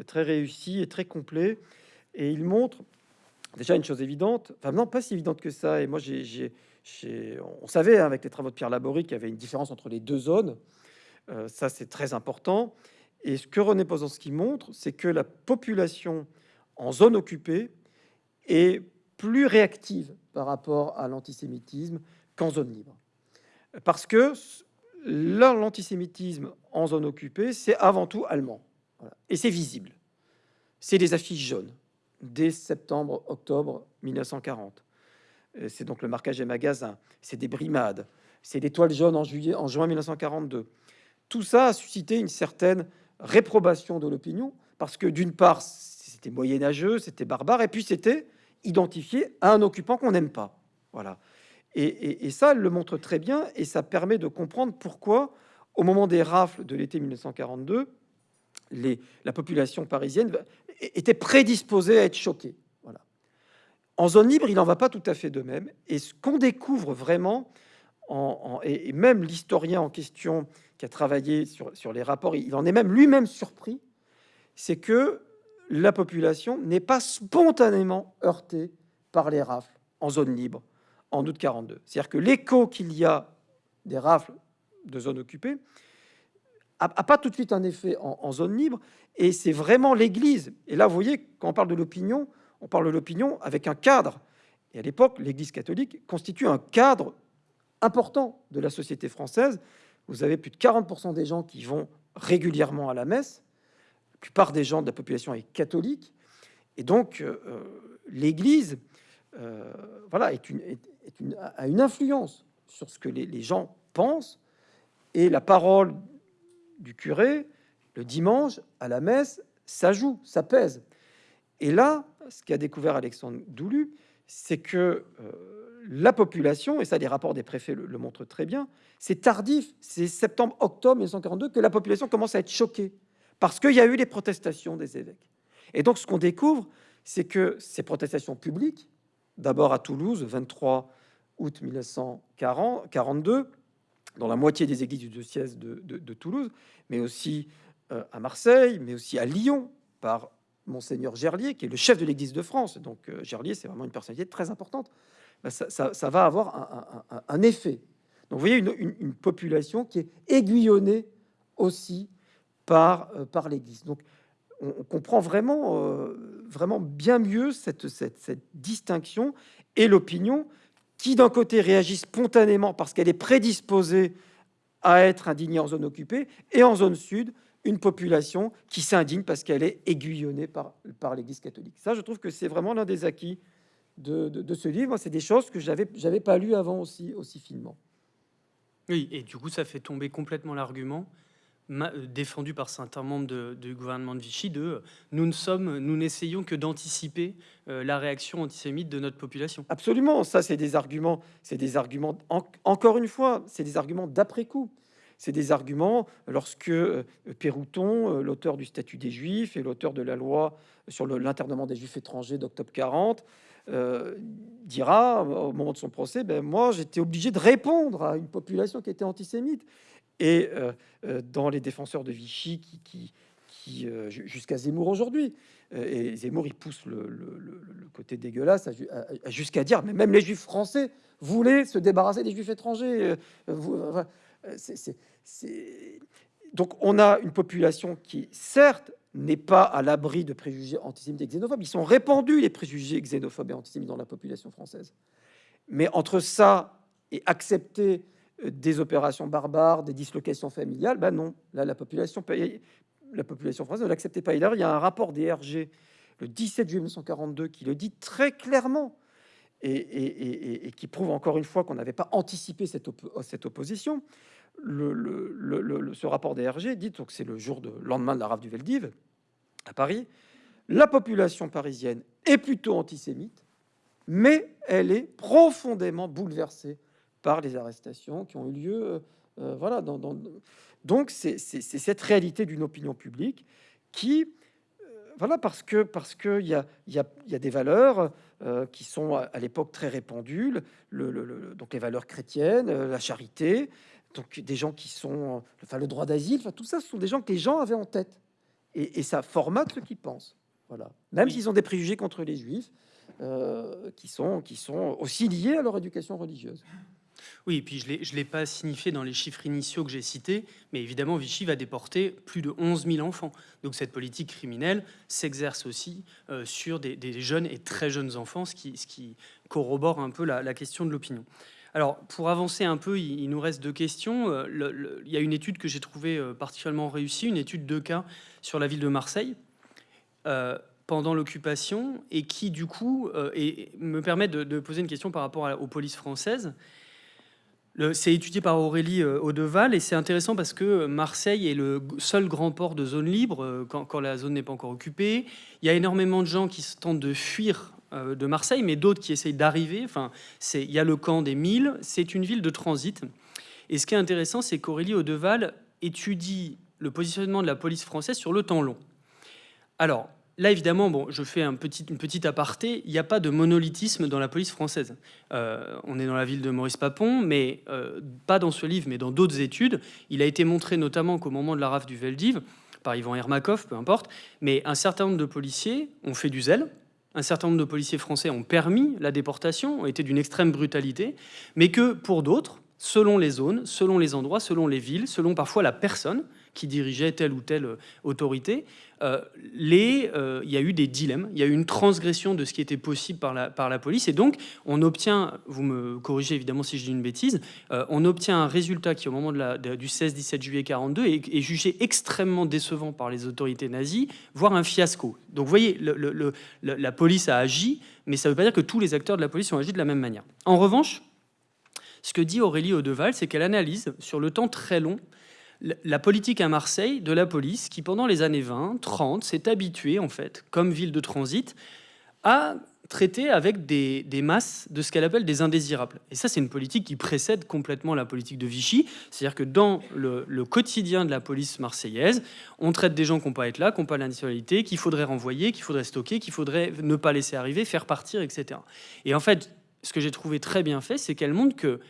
B: très réussi et très complet. Et il montre déjà une chose évidente, enfin non, pas si évidente que ça. Et moi, j'ai, on savait hein, avec les travaux de Pierre Laborie qu'il y avait une différence entre les deux zones. Euh, ça, c'est très important. Et ce que René Poznanski montre, c'est que la population en zone occupée est plus réactive par rapport à l'antisémitisme qu'en zone libre. Parce que l'antisémitisme en zone occupée, c'est avant tout allemand. Et c'est visible. C'est des affiches jaunes dès septembre-octobre 1940. Euh, c'est donc le marquage des magasins, c'est des brimades, c'est des toiles jaunes en, juillet, en juin 1942. Tout ça a suscité une certaine réprobation de l'opinion, parce que d'une part, c'était moyenâgeux, c'était barbare, et puis c'était identifié à un occupant qu'on n'aime pas. Voilà. Et, ça, elle le montre très bien, et ça permet de comprendre pourquoi, au moment des rafles de l'été 1942, la population parisienne était prédisposée à être choquée. En zone libre, il n'en va pas tout à fait de même. Et ce qu'on découvre vraiment, en, et même l'historien en question qui a travaillé sur, les rapports, il en est même lui-même surpris, c'est que la population n'est pas spontanément heurtée par les rafles en zone libre en août 42. C'est-à-dire que l'écho qu'il y a des rafles de zone occupée a, pas tout de suite un effet en, zone libre, et c'est vraiment l'Église. Et là, vous voyez, quand on parle de l'opinion, on parle de l'opinion avec un cadre. Et à l'époque, l'Église catholique constitue un cadre important de la société française. Vous avez plus de 40% des gens qui vont régulièrement à la messe, plupart des gens de la population est catholique, et donc euh, euh, l'Église, euh, voilà, est une, a une influence sur ce que les, gens pensent, et la parole du curé le dimanche à la messe, ça joue, ça pèse. Et là, ce qu'a découvert Alexandre Doulu, c'est que la population, et ça les rapports des préfets le, montrent très bien, c'est tardif, c'est septembre-octobre 1942 que la population commence à être choquée, parce qu'il y a eu les protestations des évêques. Et donc ce qu'on découvre, c'est que ces protestations publiques, d'abord à Toulouse, 23 août 1942, dans la moitié des églises du diocèse de, Toulouse, mais aussi euh, à Marseille, mais aussi à Lyon, par Monseigneur Gerlier, qui est le chef de l'Église de France. Donc euh, Gerlier, c'est vraiment une personnalité très importante. Ben, ça, va avoir un, effet. Donc vous voyez une, population qui est aiguillonnée aussi par, euh, par l'Église. Donc on, comprend vraiment, vraiment bien mieux cette, cette distinction et l'opinion qui d'un côté réagit spontanément parce qu'elle est prédisposée à être indignée en zone occupée, et en zone sud, une population qui s'indigne parce qu'elle est aiguillonnée par, l'Église catholique. Ça, je trouve que c'est vraiment l'un des acquis de, ce livre. C'est des choses que j'avais j'avais pas lu avant aussi, aussi finement.
A: Oui, et du coup, ça fait tomber complètement l'argument défendu par certains membres du gouvernement de Vichy de euh, nous ne sommes, nous n'essayons que d'anticiper euh, la réaction antisémite de notre population.
B: Absolument, ça c'est des arguments, c'est des arguments, encore une fois, c'est des arguments d'après-coup. C'est des arguments lorsque Pérouton, l'auteur du statut des Juifs et l'auteur de la loi sur l'internement des Juifs étrangers d'octobre 40, dira au moment de son procès, ben moi j'étais obligé de répondre à une population qui était antisémite et euh, euh, dans les défenseurs de Vichy qui, euh, jusqu'à Zemmour aujourd'hui. Et Zemmour, il pousse le, côté dégueulasse jusqu'à dire, mais même les juifs français voulaient se débarrasser des juifs étrangers. Donc on a une population qui, certes, n'est pas à l'abri de préjugés antisémites et xénophobes. Ils sont répandus, les préjugés xénophobes et antisémites dans la population française. Mais entre ça et accepter des opérations barbares, des dislocations familiales, ben non, là la population, la population française ne l'acceptait pas. il y a un rapport des RG le 17 juillet 1942 qui le dit très clairement et, qui prouve encore une fois qu'on n'avait pas anticipé cette, opposition. Ce rapport des RG dit, donc c'est le jour de lendemain de la rafle du Veldiv à Paris, la population parisienne est plutôt antisémite, mais elle est profondément bouleversée par les arrestations qui ont eu lieu. Euh, euh, voilà, donc c'est cette réalité d'une opinion publique qui, euh, voilà, parce que parce que il y a, y, a, y a des valeurs qui sont à, l'époque très répandues, le, donc les valeurs chrétiennes, la charité, donc des gens qui sont, enfin le droit d'asile, enfin tout ça, ce sont des gens que les gens avaient en tête, et, ça formate ce qu'ils pensent. Voilà, même s'ils ont des préjugés contre les juifs, qui sont qui sont aussi liés à leur éducation religieuse.
A: Oui, et puis je ne l'ai pas signifié dans les chiffres initiaux que j'ai cités, mais évidemment, Vichy va déporter plus de 11 000 enfants. Donc cette politique criminelle s'exerce aussi euh, sur des, jeunes et très jeunes enfants, ce qui, corrobore un peu la, question de l'opinion. Alors, pour avancer un peu, il, nous reste deux questions. Euh, il y a une étude que j'ai trouvée euh, particulièrement réussie, une étude de cas sur la ville de Marseille pendant l'occupation et qui, du coup, me permet de, poser une question par rapport aux polices françaises. C'est étudié par Aurélie euh, Audeval et c'est intéressant parce que Marseille est le seul grand port de zone libre euh, quand, la zone n'est pas encore occupée. Il y a énormément de gens qui tentent de fuir euh, de Marseille, mais d'autres qui essayent d'arriver. Enfin, il y a le camp des Milles, c'est une ville de transit. Et ce qui est intéressant, c'est qu'Aurélie Audeval étudie le positionnement de la police française sur le temps long. Alors, Là, évidemment, bon, je fais un petit, une petite aparté, il n'y a pas de monolithisme dans la police française. Euh, on est dans la ville de Maurice Papon, mais euh, pas dans ce livre, mais dans d'autres études. Il a été montré notamment qu'au moment de la rafle du Veldiv, par Ivan Hermakov, peu importe, mais un certain nombre de policiers ont fait du zèle, un certain nombre de policiers français ont permis la déportation, ont été d'une extrême brutalité, mais que pour d'autres, selon les zones, selon les endroits, selon les villes, selon parfois la personne, qui dirigeait telle ou telle euh, autorité, euh, euh, il y a eu des dilemmes, il y a eu une transgression de ce qui était possible par la, police, et donc on obtient, vous me corrigez évidemment si je dis une bêtise, on obtient un résultat qui au moment du 16-17 juillet 42 est, jugé extrêmement décevant par les autorités nazies, voire un fiasco. Donc vous voyez, la police a agi, mais ça ne veut pas dire que tous les acteurs de la police ont agi de la même manière. En revanche, ce que dit Aurélie Audeval, c'est qu'elle analyse sur le temps très long la politique à Marseille de la police qui, pendant les années 20, 30, s'est habituée, en fait, comme ville de transit, à traiter avec des, masses de ce qu'elle appelle des indésirables. Et ça, c'est une politique qui précède complètement la politique de Vichy. C'est-à-dire que dans le, quotidien de la police marseillaise, on traite des gens qui n'ont pas être là, qui n'ont pas la nationalité, qu'il faudrait renvoyer, qu'il faudrait stocker, qu'il faudrait ne pas laisser arriver, faire partir, etc. Et en fait, ce que j'ai trouvé très bien fait, c'est qu'elle montre que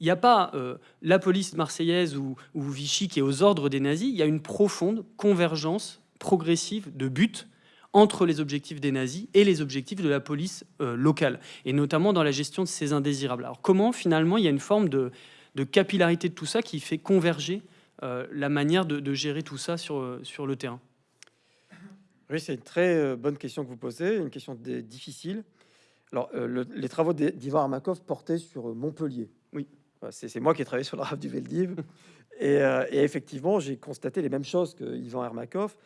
A: il n'y a pas euh, la police marseillaise ou, Vichy qui est aux ordres des nazis, il y a une profonde convergence progressive de buts entre les objectifs des nazis et les objectifs de la police euh, locale, et notamment dans la gestion de ces indésirables. Alors comment finalement il y a une forme de, capillarité de tout ça qui fait converger euh, la manière de, gérer tout ça sur, sur le terrain?
B: Oui, c'est une très bonne question que vous posez, une question difficile. Alors, les travaux d'Ivan Armakov portaient sur Montpellier.
A: Oui.
B: C'est moi qui ai travaillé sur le RAF du Veldiv. et, et, effectivement, j'ai constaté les mêmes choses que Ivan Armakov.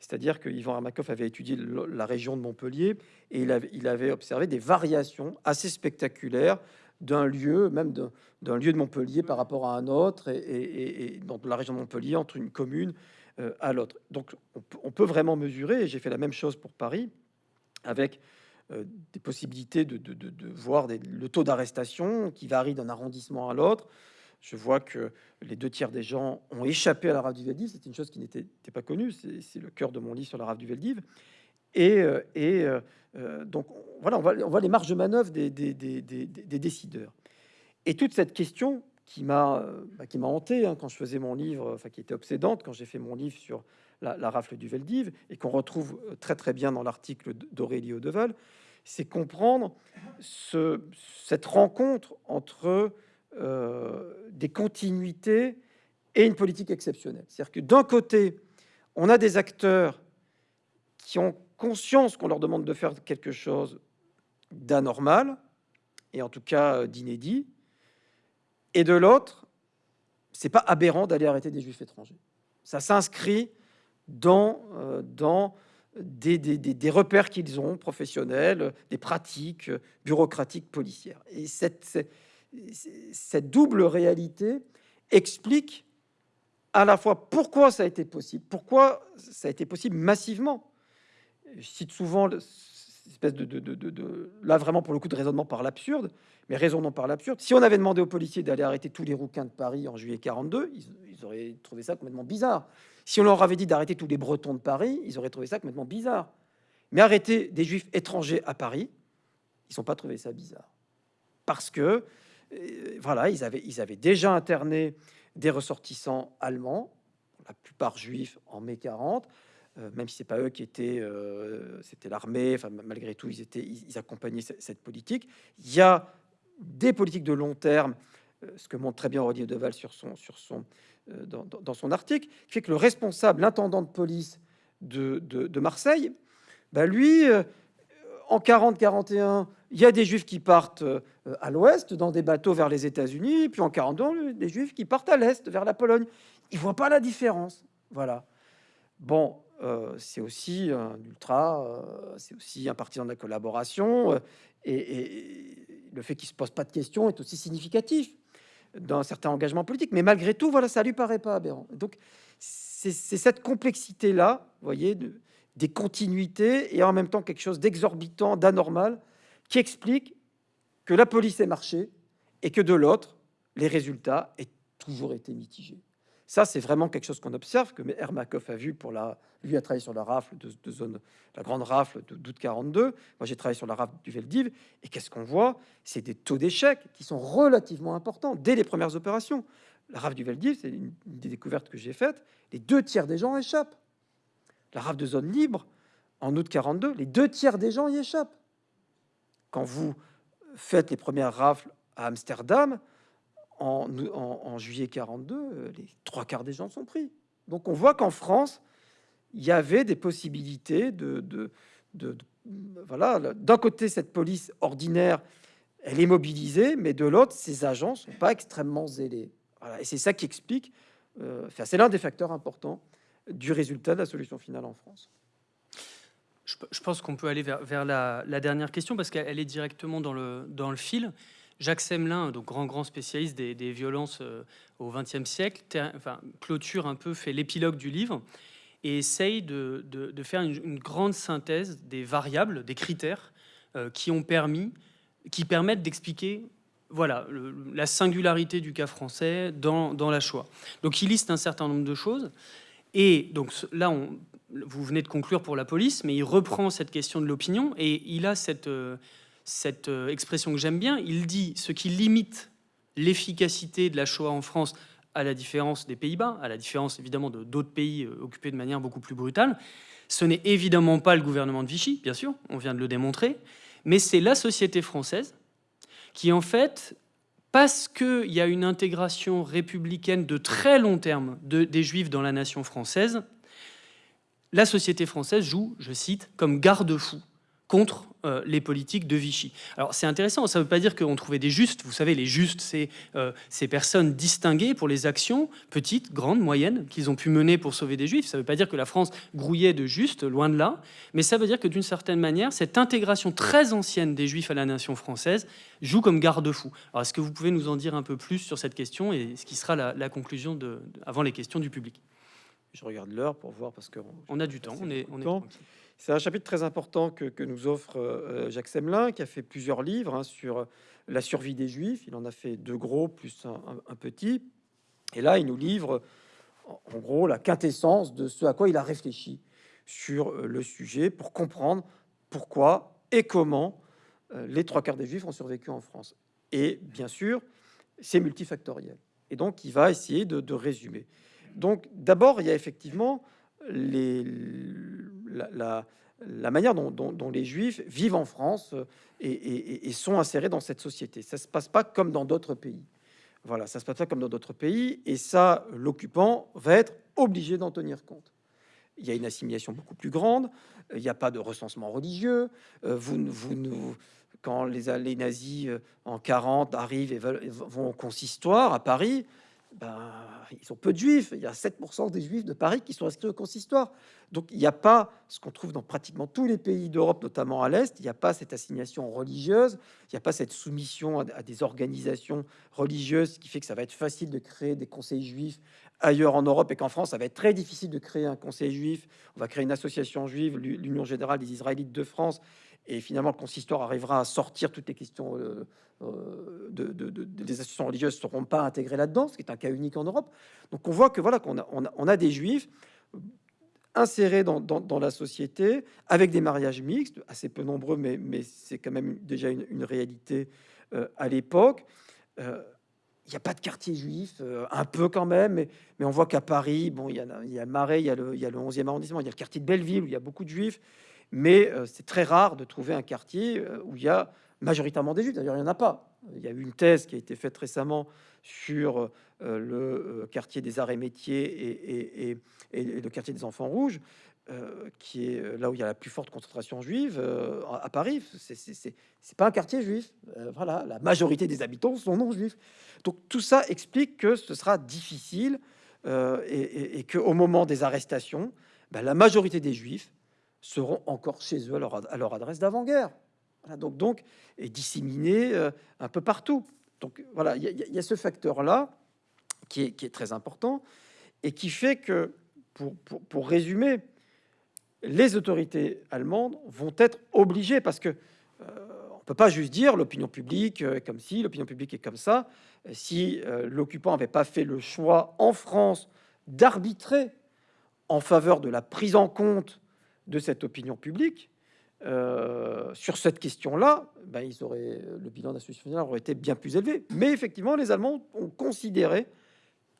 B: C'est-à-dire que Yvan Armakov avait étudié la région de Montpellier et il avait, observé des variations assez spectaculaires d'un lieu, même d'un lieu de Montpellier par rapport à un autre, et, dans la région de Montpellier, entre une commune euh, à l'autre. Donc on, peut vraiment mesurer, et j'ai fait la même chose pour Paris, avec euh, des possibilités de, voir le taux d'arrestation qui varie d'un arrondissement à l'autre, je vois que les deux tiers des gens ont échappé à la rave du Veldiv. C'est une chose qui n'était pas connue. C'est le cœur de mon livre sur la rave du Veldiv. Et, euh, et euh, euh, donc, voilà, on voit, les marges de manœuvre des, décideurs. Et toute cette question qui m'a bah, hanté hein, quand je faisais mon livre, enfin qui était obsédante quand j'ai fait mon livre sur la, rafle du Veldiv et qu'on retrouve très très bien dans l'article d'Aurélie Audeval, c'est comprendre ce, cette rencontre entre euh, des continuités et une politique exceptionnelle. C'est-à-dire que d'un côté, on a des acteurs qui ont conscience qu'on leur demande de faire quelque chose d'anormal, et en tout cas euh, d'inédit, et de l'autre, c'est pas aberrant d'aller arrêter des juifs étrangers. Ça s'inscrit dans, euh, dans des, repères qu'ils ont, professionnels, des pratiques bureaucratiques policières. Et cette, cette double réalité explique à la fois pourquoi ça a été possible, pourquoi ça a été possible massivement. Je cite souvent espèce de, de, de, là vraiment pour le coup de raisonnement par l'absurde, mais raisonnons par l'absurde. Si on avait demandé aux policiers d'aller arrêter tous les rouquins de Paris en juillet 42, ils, ils, auraient trouvé ça complètement bizarre. Si on leur avait dit d'arrêter tous les Bretons de Paris, ils auraient trouvé ça complètement bizarre. Mais arrêter des Juifs étrangers à Paris, ils sont pas trouvé ça bizarre parce que voilà, ils avaient, ils avaient déjà interné des ressortissants allemands, la plupart juifs en mai 40, euh, même si c'est pas eux qui étaient, euh, c'était l'armée. Enfin, malgré tout, ils étaient, ils, accompagnaient cette, politique. Il y a des politiques de long terme, euh, ce que montre très bien Rodier Deval sur son, sur son, dans, son article, qui fait que le responsable, l'intendant de police de, de, Marseille, bah lui, en 40-41, il y a des juifs qui partent euh, à l'ouest dans des bateaux vers les États-Unis, puis en 42, des juifs qui partent à l'est vers la Pologne. Ils voient pas la différence. Voilà. Bon, euh, c'est aussi un ultra, euh, c'est aussi un partisan de la collaboration, et, le fait qu'il se pose pas de questions est aussi significatif d'un certain engagement politique. Mais malgré tout, voilà, ça lui paraît pas aberrant. Donc, c'est cette complexité-là, voyez, de, des continuités et en même temps quelque chose d'exorbitant, d'anormal, qui explique que la police est marché et que de l'autre, les résultats aient toujours été mitigés. Ça, c'est vraiment quelque chose qu'on observe, que Hermakov a vu pour la... Lui a travaillé sur la rafle de, zone, la grande rafle d'août 42. Moi, j'ai travaillé sur la rafle du Veldiv. Et qu'est-ce qu'on voit? C'est des taux d'échec qui sont relativement importants dès les premières opérations. La rafle du Veldiv, c'est une des découvertes que j'ai faites. Les deux tiers des gens échappent la rafle de zone libre, en août 42, les deux tiers des gens y échappent. Quand vous faites les premières rafles à Amsterdam, en, juillet 42, les trois quarts des gens sont pris. Donc on voit qu'en France, il y avait des possibilités de... voilà, d'un côté, cette police ordinaire, elle est mobilisée, mais de l'autre, ces agents sont pas extrêmement zélés. et c'est ça qui explique, euh, c'est l'un des facteurs importants du résultat de la solution finale en France.
A: Je, pense qu'on peut aller vers, la, dernière question parce qu'elle est directement dans le fil. Jacques Semelin, donc grand grand spécialiste des, violences euh, au XXe siècle, clôture un peu, fait l'épilogue du livre et essaye de, faire une, grande synthèse des variables, des critères qui ont permis, qui permettent d'expliquer voilà, la singularité du cas français dans, la Shoah. Donc il liste un certain nombre de choses. Et donc là, vous venez de conclure pour la police, mais il reprend cette question de l'opinion et il a cette, euh, cette euh, expression que j'aime bien. Il dit ce qui limite l'efficacité de la Shoah en France, à la différence des Pays-Bas, à la différence évidemment de d'autres pays euh, occupés de manière beaucoup plus brutale, ce n'est évidemment pas le gouvernement de Vichy, bien sûr, on vient de le démontrer, mais c'est la société française qui en fait parce qu'il y a une intégration républicaine de très long terme des Juifs dans la nation française, la société française joue, je cite, comme garde-fou contre euh, les politiques de Vichy. Alors c'est intéressant, ça ne veut pas dire qu'on trouvait des justes. Vous savez, les justes, c'est euh, ces personnes distinguées pour les actions petites, grandes, moyennes qu'ils ont pu mener pour sauver des juifs. Ça ne veut pas dire que la France grouillait de justes, loin de là, mais ça veut dire que d'une certaine manière, cette intégration très ancienne des juifs à la nation française joue comme garde-fou. Alors est-ce que vous pouvez nous en dire un peu plus sur cette question et ce qui sera la, conclusion de, avant les questions du public?
B: Je regarde l'heure pour voir parce qu'on
A: on a du temps. On est, on est
B: c'est un chapitre très important que, nous offre euh, Jacques Semelin, qui a fait plusieurs livres hein, sur la survie des Juifs. Il en a fait deux gros plus un, petit. Et là, il nous livre en gros la quintessence de ce à quoi il a réfléchi sur euh, le sujet pour comprendre pourquoi et comment euh, les trois quarts des Juifs ont survécu en France. Et bien sûr, c'est multifactoriel. Et donc, il va essayer de résumer. Donc d'abord, il y a effectivement les, la, manière dont, les Juifs vivent en France euh, et, sont insérés dans cette société. Ça se passe pas comme dans d'autres pays. Voilà, ça se passe pas comme dans d'autres pays, et ça, l'occupant va être obligé d'en tenir compte. Il y a une assimilation beaucoup plus grande. Il n'y a pas de recensement religieux. Euh, vous, vous, quand les, les nazis euh, en 40 arrivent et vont au consistoire à Paris, ben, ils sont peu de juifs. Il y a 7% des juifs de Paris qui sont inscrits au consistoire. Donc il n'y a pas ce qu'on trouve dans pratiquement tous les pays d'Europe, notamment à l'Est. Il n'y a pas cette assignation religieuse. Il n'y a pas cette soumission à, des organisations religieuses qui fait que ça va être facile de créer des conseils juifs ailleurs en Europe et qu'en France, ça va être très difficile de créer un conseil juif. On va créer une association juive, l'Union générale des Israélites de France. Et finalement, le consistoire arrivera à sortir toutes les questions euh, euh, de, des associations religieuses ne seront pas intégrées là-dedans, ce qui est un cas unique en Europe. Donc on voit que voilà qu'on a, on a, des juifs insérés dans, la société avec des mariages mixtes, assez peu nombreux, mais, mais c'est quand même déjà une, réalité euh, à l'époque. il n'y a pas de quartier juif, un peu quand même, mais, on voit qu'à Paris, bon, il y, a, y a Marais, il y y a le 11e arrondissement, il y a le quartier de Belleville où il y a beaucoup de juifs mais euh, c'est très rare de trouver un quartier euh, où il y a majoritairement des juifs. D'ailleurs, il n'y en a pas. Il y a eu une thèse qui a été faite récemment sur euh, le quartier des arts et métiers et, le quartier des enfants rouges, qui est là où il y a la plus forte concentration juive à Paris. C'est pas un quartier juif. voilà, la majorité des habitants sont non juifs. Donc tout ça explique que ce sera difficile et, que au moment des arrestations, ben, la majorité des juifs seront encore chez eux à leur, adresse d'avant-guerre. donc, donc, est disséminé euh, un peu partout. Donc voilà, il y, a ce facteur-là qui est, très important et qui fait que, pour, résumer, les autorités allemandes vont être obligées, parce que euh, on peut pas juste dire l'opinion publique est comme si, l'opinion publique est comme ça. Si euh, l'occupant n'avait pas fait le choix en France d'arbitrer en faveur de la prise en compte de cette opinion publique euh, sur cette question-là, ben, ils auraient, le bilan d'institution aurait été bien plus élevé. Mais effectivement, les Allemands ont considéré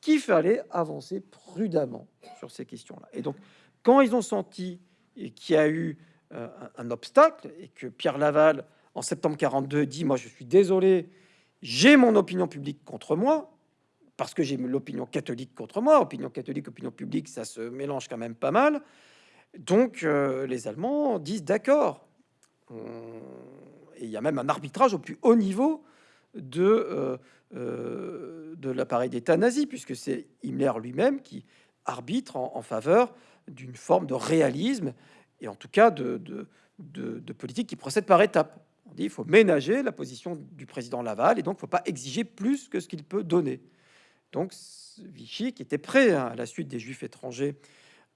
B: qu'il fallait avancer prudemment sur ces questions-là. Et donc, quand ils ont senti qu'il y a eu euh, un, obstacle et que Pierre Laval, en septembre 42, dit Moi, je suis désolé, j'ai mon opinion publique contre moi, parce que j'ai l'opinion catholique contre moi. Opinion catholique, opinion publique, ça se mélange quand même pas mal. Donc euh, les Allemands disent d'accord. Et il y a même un arbitrage au plus haut niveau de, euh, euh, l'appareil d'État nazi, puisque c'est Himmler lui-même qui arbitre en, faveur d'une forme de réalisme et en tout cas de, politique qui procède par étapes. On dit il faut ménager la position du président Laval et donc il ne faut pas exiger plus que ce qu'il peut donner. Donc Vichy, qui était prêt hein, à la suite des Juifs étrangers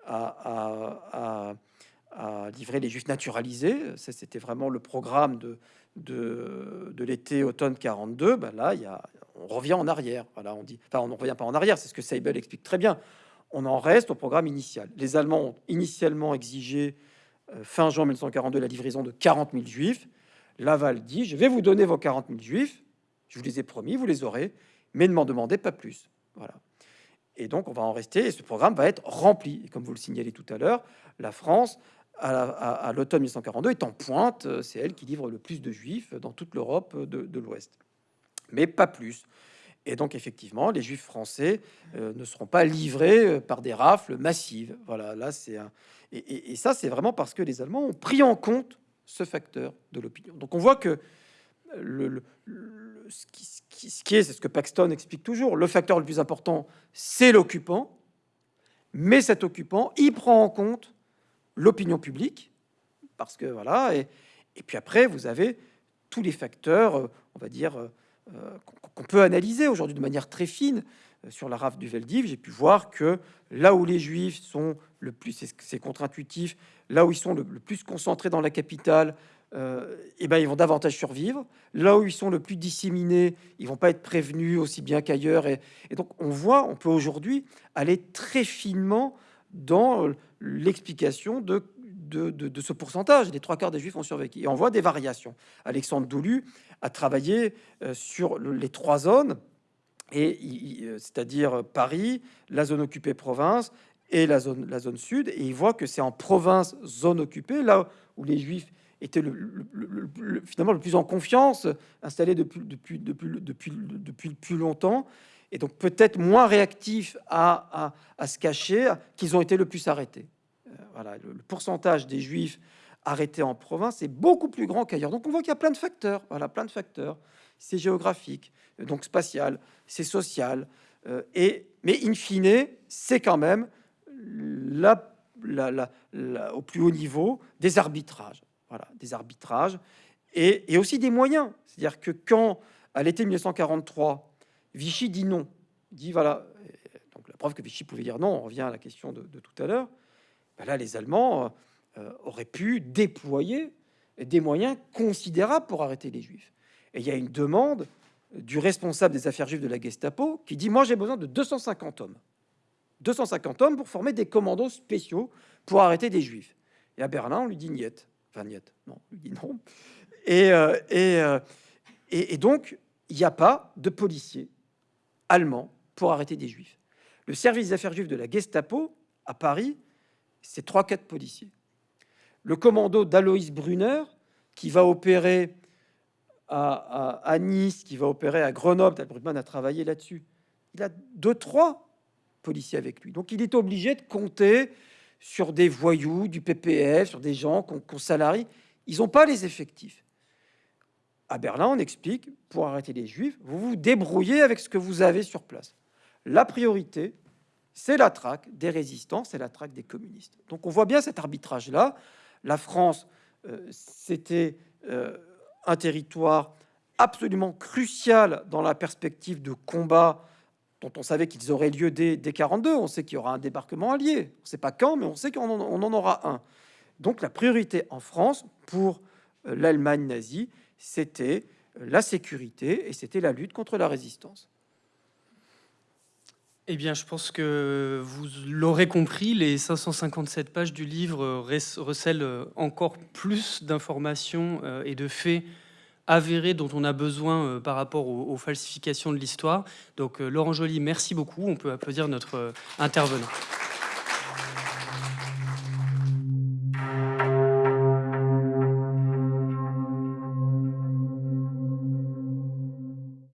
B: à, livrer les juifs naturalisés. C'était vraiment le programme de, de, de l'été-automne 42. Ben là, il on revient en arrière. Voilà, on dit, enfin, on ne revient pas en arrière, c'est ce que Seibel explique très bien. On en reste au programme initial. Les Allemands ont initialement exigé, euh, fin juin 1942, la livraison de 40 000 juifs. Laval dit Je vais vous donner vos 40 000 juifs, je vous les ai promis, vous les aurez, mais ne m'en demandez pas plus. Voilà. Et donc, on va en rester, et ce programme va être rempli. Comme vous le signalez tout à l'heure, la France, à l'automne 1942, est en pointe. C'est elle qui livre le plus de juifs dans toute l'Europe de, de l'Ouest. Mais pas plus. Et donc, effectivement, les juifs français euh, ne seront pas livrés euh, par des rafles massives. Voilà, là, c'est un... et, et, ça, c'est vraiment parce que les Allemands ont pris en compte ce facteur de l'opinion. Donc, on voit que le, ce, qui, est, c'est ce que Paxton explique toujours, le facteur le plus important, c'est l'occupant, mais cet occupant, il prend en compte l'opinion publique, parce que voilà, et, puis après, vous avez tous les facteurs, euh, on va dire, euh, qu'on peut analyser aujourd'hui de manière très fine. Euh, sur la rafle du Veldiv, j'ai pu voir que là où les Juifs sont le plus, c'est contre-intuitif, là où ils sont le, plus concentrés dans la capitale, euh, eh ben, ils vont davantage survivre. Là où ils sont le plus disséminés, ils vont pas être prévenus aussi bien qu'ailleurs. Et, donc, on voit, on peut aujourd'hui aller très finement dans l'explication de de, ce pourcentage. Les trois quarts des juifs ont survécu. Et on voit des variations. Alexandre Doulu a travaillé euh, sur les trois zones, et euh, c'est-à-dire Paris, la zone occupée province et la zone, la zone sud. Et il voit que c'est en province, zone occupée, là où les juifs étaient le, finalement le plus en confiance, installés depuis, depuis, depuis, depuis, depuis le plus longtemps, et donc peut-être moins réactifs à, se cacher, qu'ils ont été le plus arrêtés voilà, le, pourcentage des juifs arrêtés en province est beaucoup plus grand qu'ailleurs. Donc on voit qu'il y a plein de facteurs, voilà, plein de facteurs. C'est géographique, donc spatial, c'est social, euh, et mais in fine, c'est quand même la, au plus haut niveau des arbitrages, des arbitrages et, aussi des moyens. C'est-à-dire que quand à l'été 1943, Vichy dit non, dit voilà, donc la preuve que Vichy pouvait dire non, on revient à la question de, tout à l'heure. Ben là, les Allemands euh, auraient pu déployer des moyens considérables pour arrêter les Juifs. Et il y a une demande du responsable des affaires juives de la Gestapo qui dit Moi, j'ai besoin de 250 hommes. 250 hommes pour former des commandos spéciaux pour arrêter des Juifs. Et à Berlin, on lui dit Niet. Non, non. Et, euh, euh, et, et, donc, il n'y a pas de policiers allemands pour arrêter des Juifs. Le service des affaires juives de la Gestapo à Paris c'est trois, quatre policiers. Le commando d'Aloïs Brunner, qui va opérer à, Nice, qui va opérer à Grenoble, Brugman a travaillé là-dessus. Il a deux, trois policiers avec lui. Donc il est obligé de compter sur des voyous, du PPF, sur des gens qu'on salarie. Ils n'ont pas les effectifs. À Berlin, on explique, pour arrêter les juifs, vous vous débrouillez avec ce que vous avez sur place. La priorité, c'est la traque des résistants, c'est la traque des communistes. Donc on voit bien cet arbitrage-là. La France, euh, c'était euh, un territoire absolument crucial dans la perspective de combat dont on savait qu'ils auraient lieu dès, 42. On sait qu'il y aura un débarquement allié. On ne sait pas quand, mais on sait qu'on en, aura un. Donc la priorité en France pour euh, l'Allemagne nazie, c'était la sécurité et c'était la lutte contre la résistance.
A: Eh bien, je pense que vous l'aurez compris, les 557 pages du livre recèlent encore plus d'informations euh, et de faits avérés dont on a besoin euh, par rapport aux, falsifications de l'histoire. Donc, euh, Laurent Joly, merci beaucoup. On peut applaudir notre intervenant.